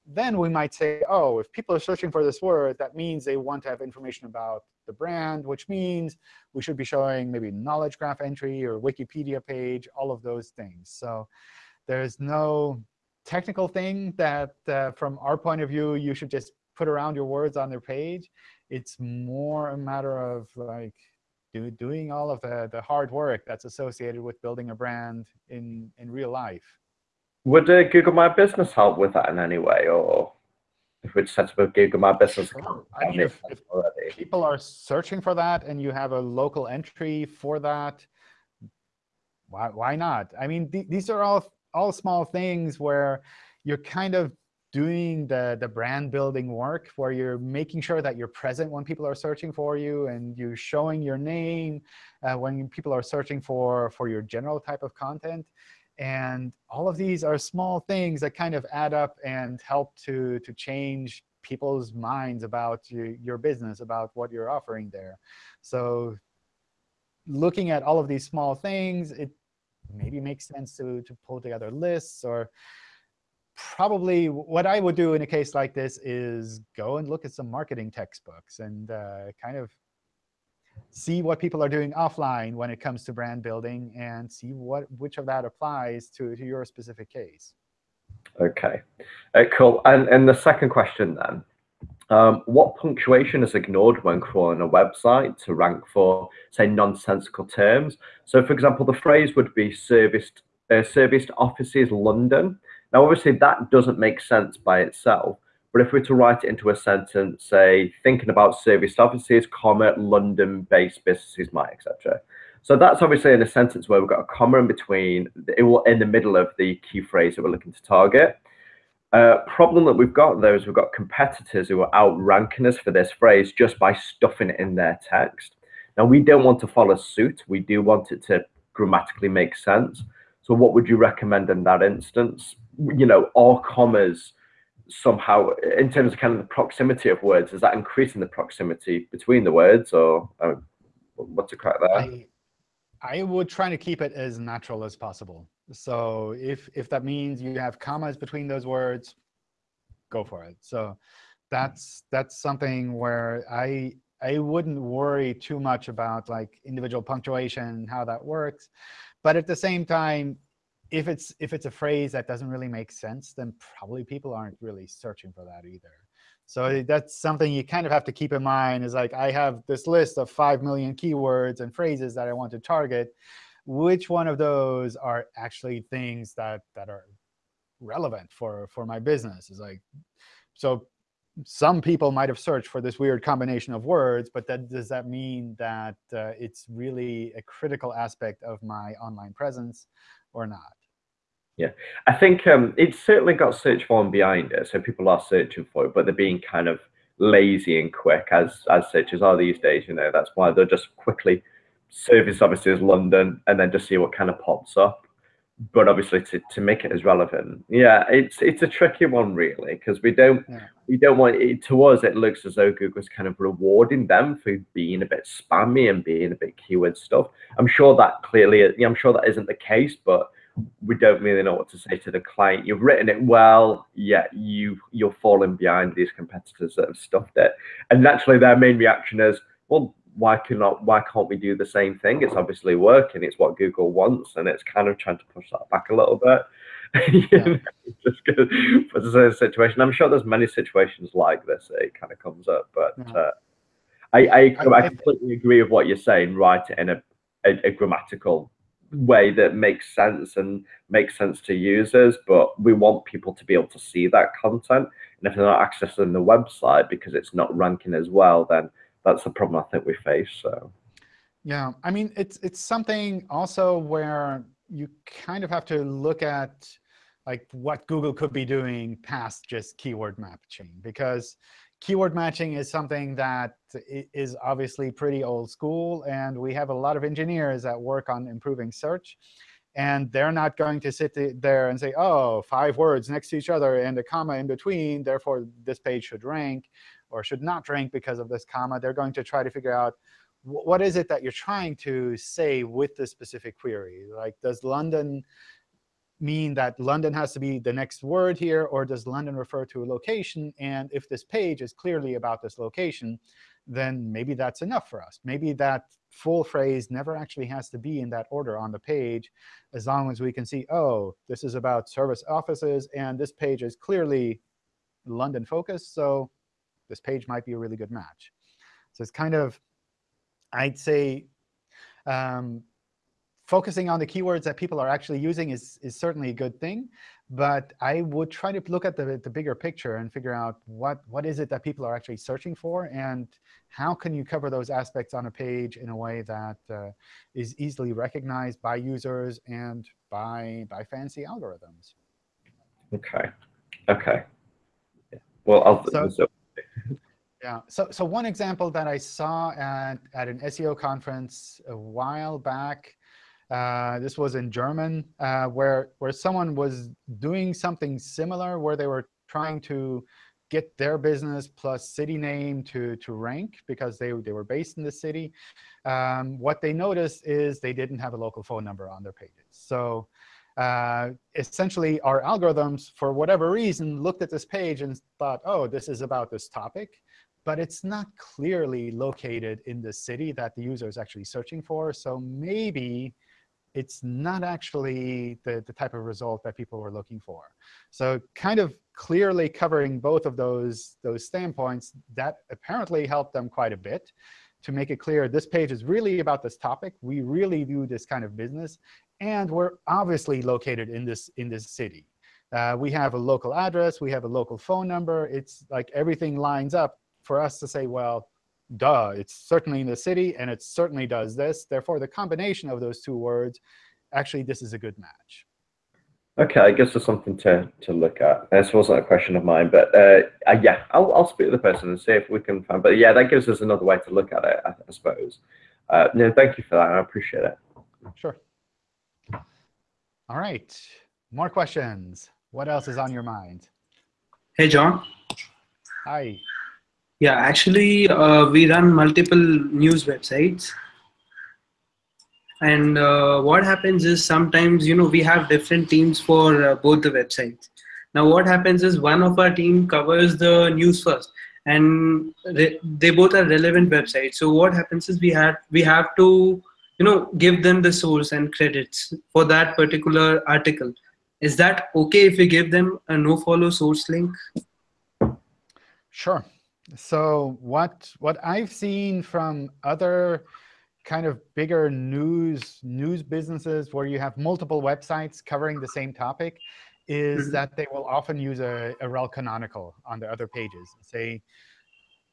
then we might say, oh, if people are searching for this word, that means they want to have information about the brand, which means we should be showing maybe knowledge graph entry or Wikipedia page, all of those things. So there's no technical thing that, uh, from our point of view, you should just put around your words on their page. It's more a matter of like do, doing all of the, the hard work that's associated with building a brand in, in real life. Would uh, Google My Business help with that in any way, or if we set up a Google My Business account? I mean, if, if people are searching for that and you have a local entry for that, why, why not? I mean, th these are all, all small things where you're kind of doing the, the brand building work where you're making sure that you're present when people are searching for you and you're showing your name uh, when people are searching for, for your general type of content. And all of these are small things that kind of add up and help to, to change people's minds about your, your business, about what you're offering there. So looking at all of these small things, it maybe makes sense to, to pull together lists or probably what I would do in a case like this is go and look at some marketing textbooks and uh, kind of see what people are doing offline when it comes to brand building and see what which of that applies to, to your specific case. OK, uh, cool. And, and the second question then, um, what punctuation is ignored when crawling a website to rank for, say, nonsensical terms? So, for example, the phrase would be serviced, uh, serviced offices London. Now, obviously, that doesn't make sense by itself. But if we were to write it into a sentence, say, thinking about service offices, comma, London-based businesses, might, etc. So that's obviously in a sentence where we've got a comma in between, it will in the middle of the key phrase that we're looking to target. Uh, problem that we've got though is we've got competitors who are outranking us for this phrase just by stuffing it in their text. Now we don't want to follow suit. We do want it to grammatically make sense. So what would you recommend in that instance? You know, are commas somehow in terms of kind of the proximity of words is that increasing the proximity between the words or uh, what's the crack there? I, I would try to keep it as natural as possible. So if if that means you have commas between those words go for it. So that's that's something where i i wouldn't worry too much about like individual punctuation how that works. But at the same time if it's if it's a phrase that doesn't really make sense, then probably people aren't really searching for that either. So that's something you kind of have to keep in mind is like, I have this list of 5 million keywords and phrases that I want to target. Which one of those are actually things that, that are relevant for, for my business? Is like, so some people might have searched for this weird combination of words, but that, does that mean that uh, it's really a critical aspect of my online presence or not? Yeah, I think um, it's certainly got search volume behind it, so people are searching for it, but they're being kind of lazy and quick as as searchers are these days. You know, that's why they're just quickly service obviously London and then just see what kind of pops up. But obviously to, to make it as relevant, yeah, it's it's a tricky one really because we don't yeah. we don't want it to us. It looks as though Google's kind of rewarding them for being a bit spammy and being a bit keyword stuff. I'm sure that clearly, I'm sure that isn't the case, but we don't really know what to say to the client. You've written it well, yet you you're falling behind these competitors that have stuffed it. And naturally, their main reaction is, well, why cannot why can't we do the same thing? It's obviously working. It's what Google wants, and it's kind of trying to push that back a little bit. Yeah. just for the situation. I'm sure there's many situations like this. It kind of comes up, but yeah. uh, I, I, I completely agree with what you're saying. Write it in a, a, a grammatical way that makes sense and makes sense to users, but we want people to be able to see that content. And if they're not accessing the website because it's not ranking as well, then that's the problem I think we face. So. Yeah, I mean, it's it's something also where you kind of have to look at like what Google could be doing past just keyword matching, because keyword matching is something that is obviously pretty old school. And we have a lot of engineers that work on improving search. And they're not going to sit there and say, oh, five words next to each other and a comma in between, therefore this page should rank or should not drink because of this comma. They're going to try to figure out what is it that you're trying to say with this specific query. Like, does London mean that London has to be the next word here, or does London refer to a location? And if this page is clearly about this location, then maybe that's enough for us. Maybe that full phrase never actually has to be in that order on the page, as long as we can see, oh, this is about service offices, and this page is clearly London focused, so this page might be a really good match. So it's kind of, I'd say, um, focusing on the keywords that people are actually using is, is certainly a good thing. But I would try to look at the, the bigger picture and figure out what, what is it that people are actually searching for, and how can you cover those aspects on a page in a way that uh, is easily recognized by users and by, by fancy algorithms. OK. OK. Well, I'll, so, so yeah. So, so one example that I saw at, at an SEO conference a while back uh, this was in German, uh, where, where someone was doing something similar, where they were trying to get their business plus city name to, to rank because they, they were based in the city. Um, what they noticed is they didn't have a local phone number on their pages. So uh, essentially, our algorithms, for whatever reason, looked at this page and thought, oh, this is about this topic. But it's not clearly located in the city that the user is actually searching for. So maybe it's not actually the, the type of result that people were looking for. So kind of clearly covering both of those, those standpoints, that apparently helped them quite a bit to make it clear this page is really about this topic. We really do this kind of business. And we're obviously located in this, in this city. Uh, we have a local address. We have a local phone number. It's like everything lines up for us to say, well, duh, it's certainly in the city, and it certainly does this. Therefore, the combination of those two words, actually, this is a good match. OK, I guess there's something to, to look at. This wasn't a question of mine, but uh, uh, yeah, I'll, I'll speak to the person and see if we can find. But yeah, that gives us another way to look at it, I, I suppose. Uh, no, thank you for that. I appreciate it. Sure. All right. More questions. What else is on your mind? Hey, John. Hi. Yeah, actually, uh, we run multiple news websites. And uh, what happens is sometimes, you know, we have different teams for uh, both the websites. Now, what happens is one of our team covers the news first, and they both are relevant websites. So what happens is we have we have to, you know, give them the source and credits for that particular article. Is that okay if we give them a no follow source link? Sure. So what what I've seen from other kind of bigger news news businesses where you have multiple websites covering the same topic is mm -hmm. that they will often use a, a rel canonical on the other pages. Say,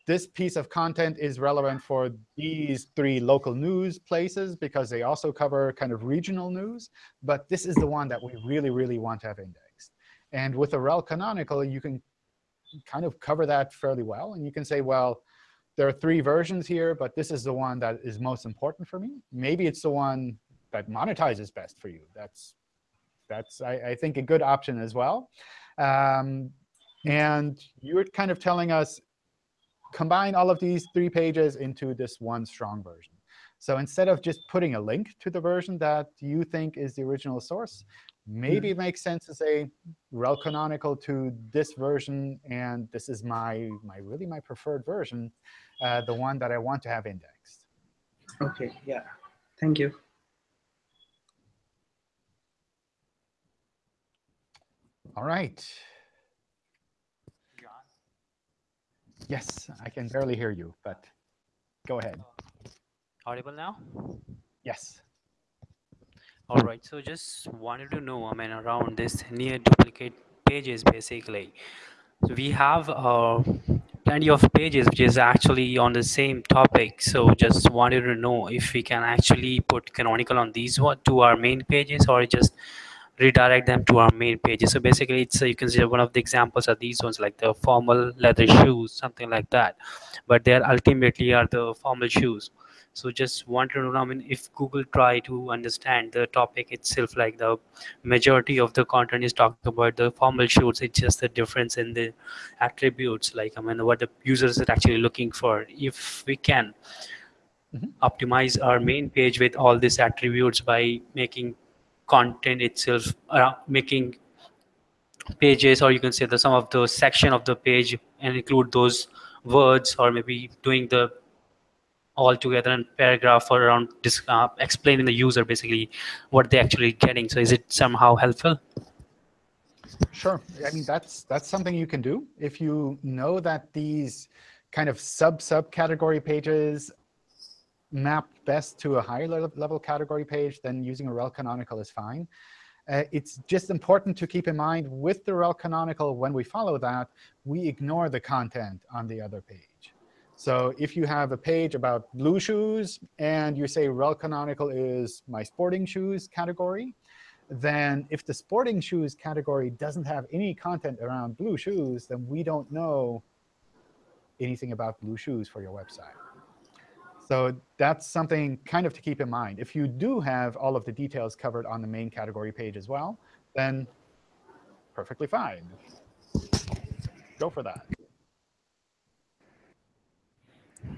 this piece of content is relevant for these three local news places because they also cover kind of regional news. But this is the one that we really, really want to have indexed. And with a rel canonical, you can kind of cover that fairly well. And you can say, well, there are three versions here, but this is the one that is most important for me. Maybe it's the one that monetizes best for you. That's, that's I, I think, a good option as well. Um, and you're kind of telling us, combine all of these three pages into this one strong version. So instead of just putting a link to the version that you think is the original source, maybe it makes sense to say rel canonical to this version, and this is my, my really my preferred version, uh, the one that I want to have indexed. Okay, yeah. Thank you. All right. Yes, I can barely hear you, but go ahead. Audible now? Yes. All right, so just wanted to know, I mean, around this near duplicate pages, basically. So we have uh, plenty of pages which is actually on the same topic. So just wanted to know if we can actually put canonical on these one to our main pages or just redirect them to our main pages. So basically, it's uh, you can see one of the examples are these ones like the formal leather shoes, something like that. But they are ultimately are the formal shoes. So just wanted to know, I mean, if Google try to understand the topic itself, like the majority of the content is talking about the formal shoes, it's just the difference in the attributes, like, I mean, what the users are actually looking for. If we can Mhm. optimize our main page with all these attributes by making content itself, uh, making pages, or you can say the some of the section of the page and include those words, or maybe doing the all together in paragraph or around dis- uh, explaining the user basically what they're actually getting. So is it somehow helpful? Sure. I mean, that's that's something you can do if you know that these kind of sub subcategory pages map best to a higher level, level category page. Then using a rel canonical is fine. Uh, it's just important to keep in mind with the rel canonical, when we follow that, we ignore the content on the other page. So if you have a page about blue shoes and you say rel canonical is my sporting shoes category, then if the sporting shoes category doesn't have any content around blue shoes, then we don't know anything about blue shoes for your website. So that's something kind of to keep in mind. If you do have all of the details covered on the main category page as well, then perfectly fine. Go for that.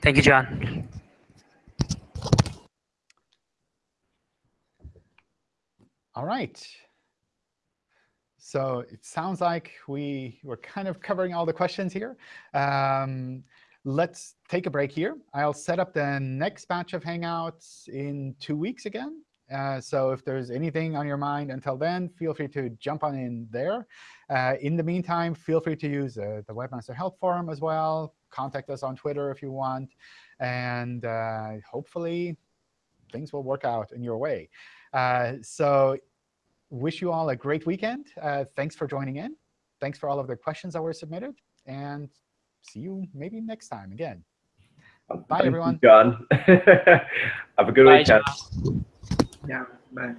Thank you, John. All right. So it sounds like we were kind of covering all the questions here. Um, let's take a break here. I'll set up the next batch of Hangouts in two weeks again. Uh, so if there's anything on your mind until then, feel free to jump on in there. Uh, in the meantime, feel free to use uh, the Webmaster Help Forum as well. Contact us on Twitter if you want. And uh, hopefully, things will work out in your way. Uh, so wish you all a great weekend. Uh, thanks for joining in. Thanks for all of the questions that were submitted. And see you maybe next time again. Bye, Thank you, everyone. John. Have a good Bye, weekend. John. Yeah, bye.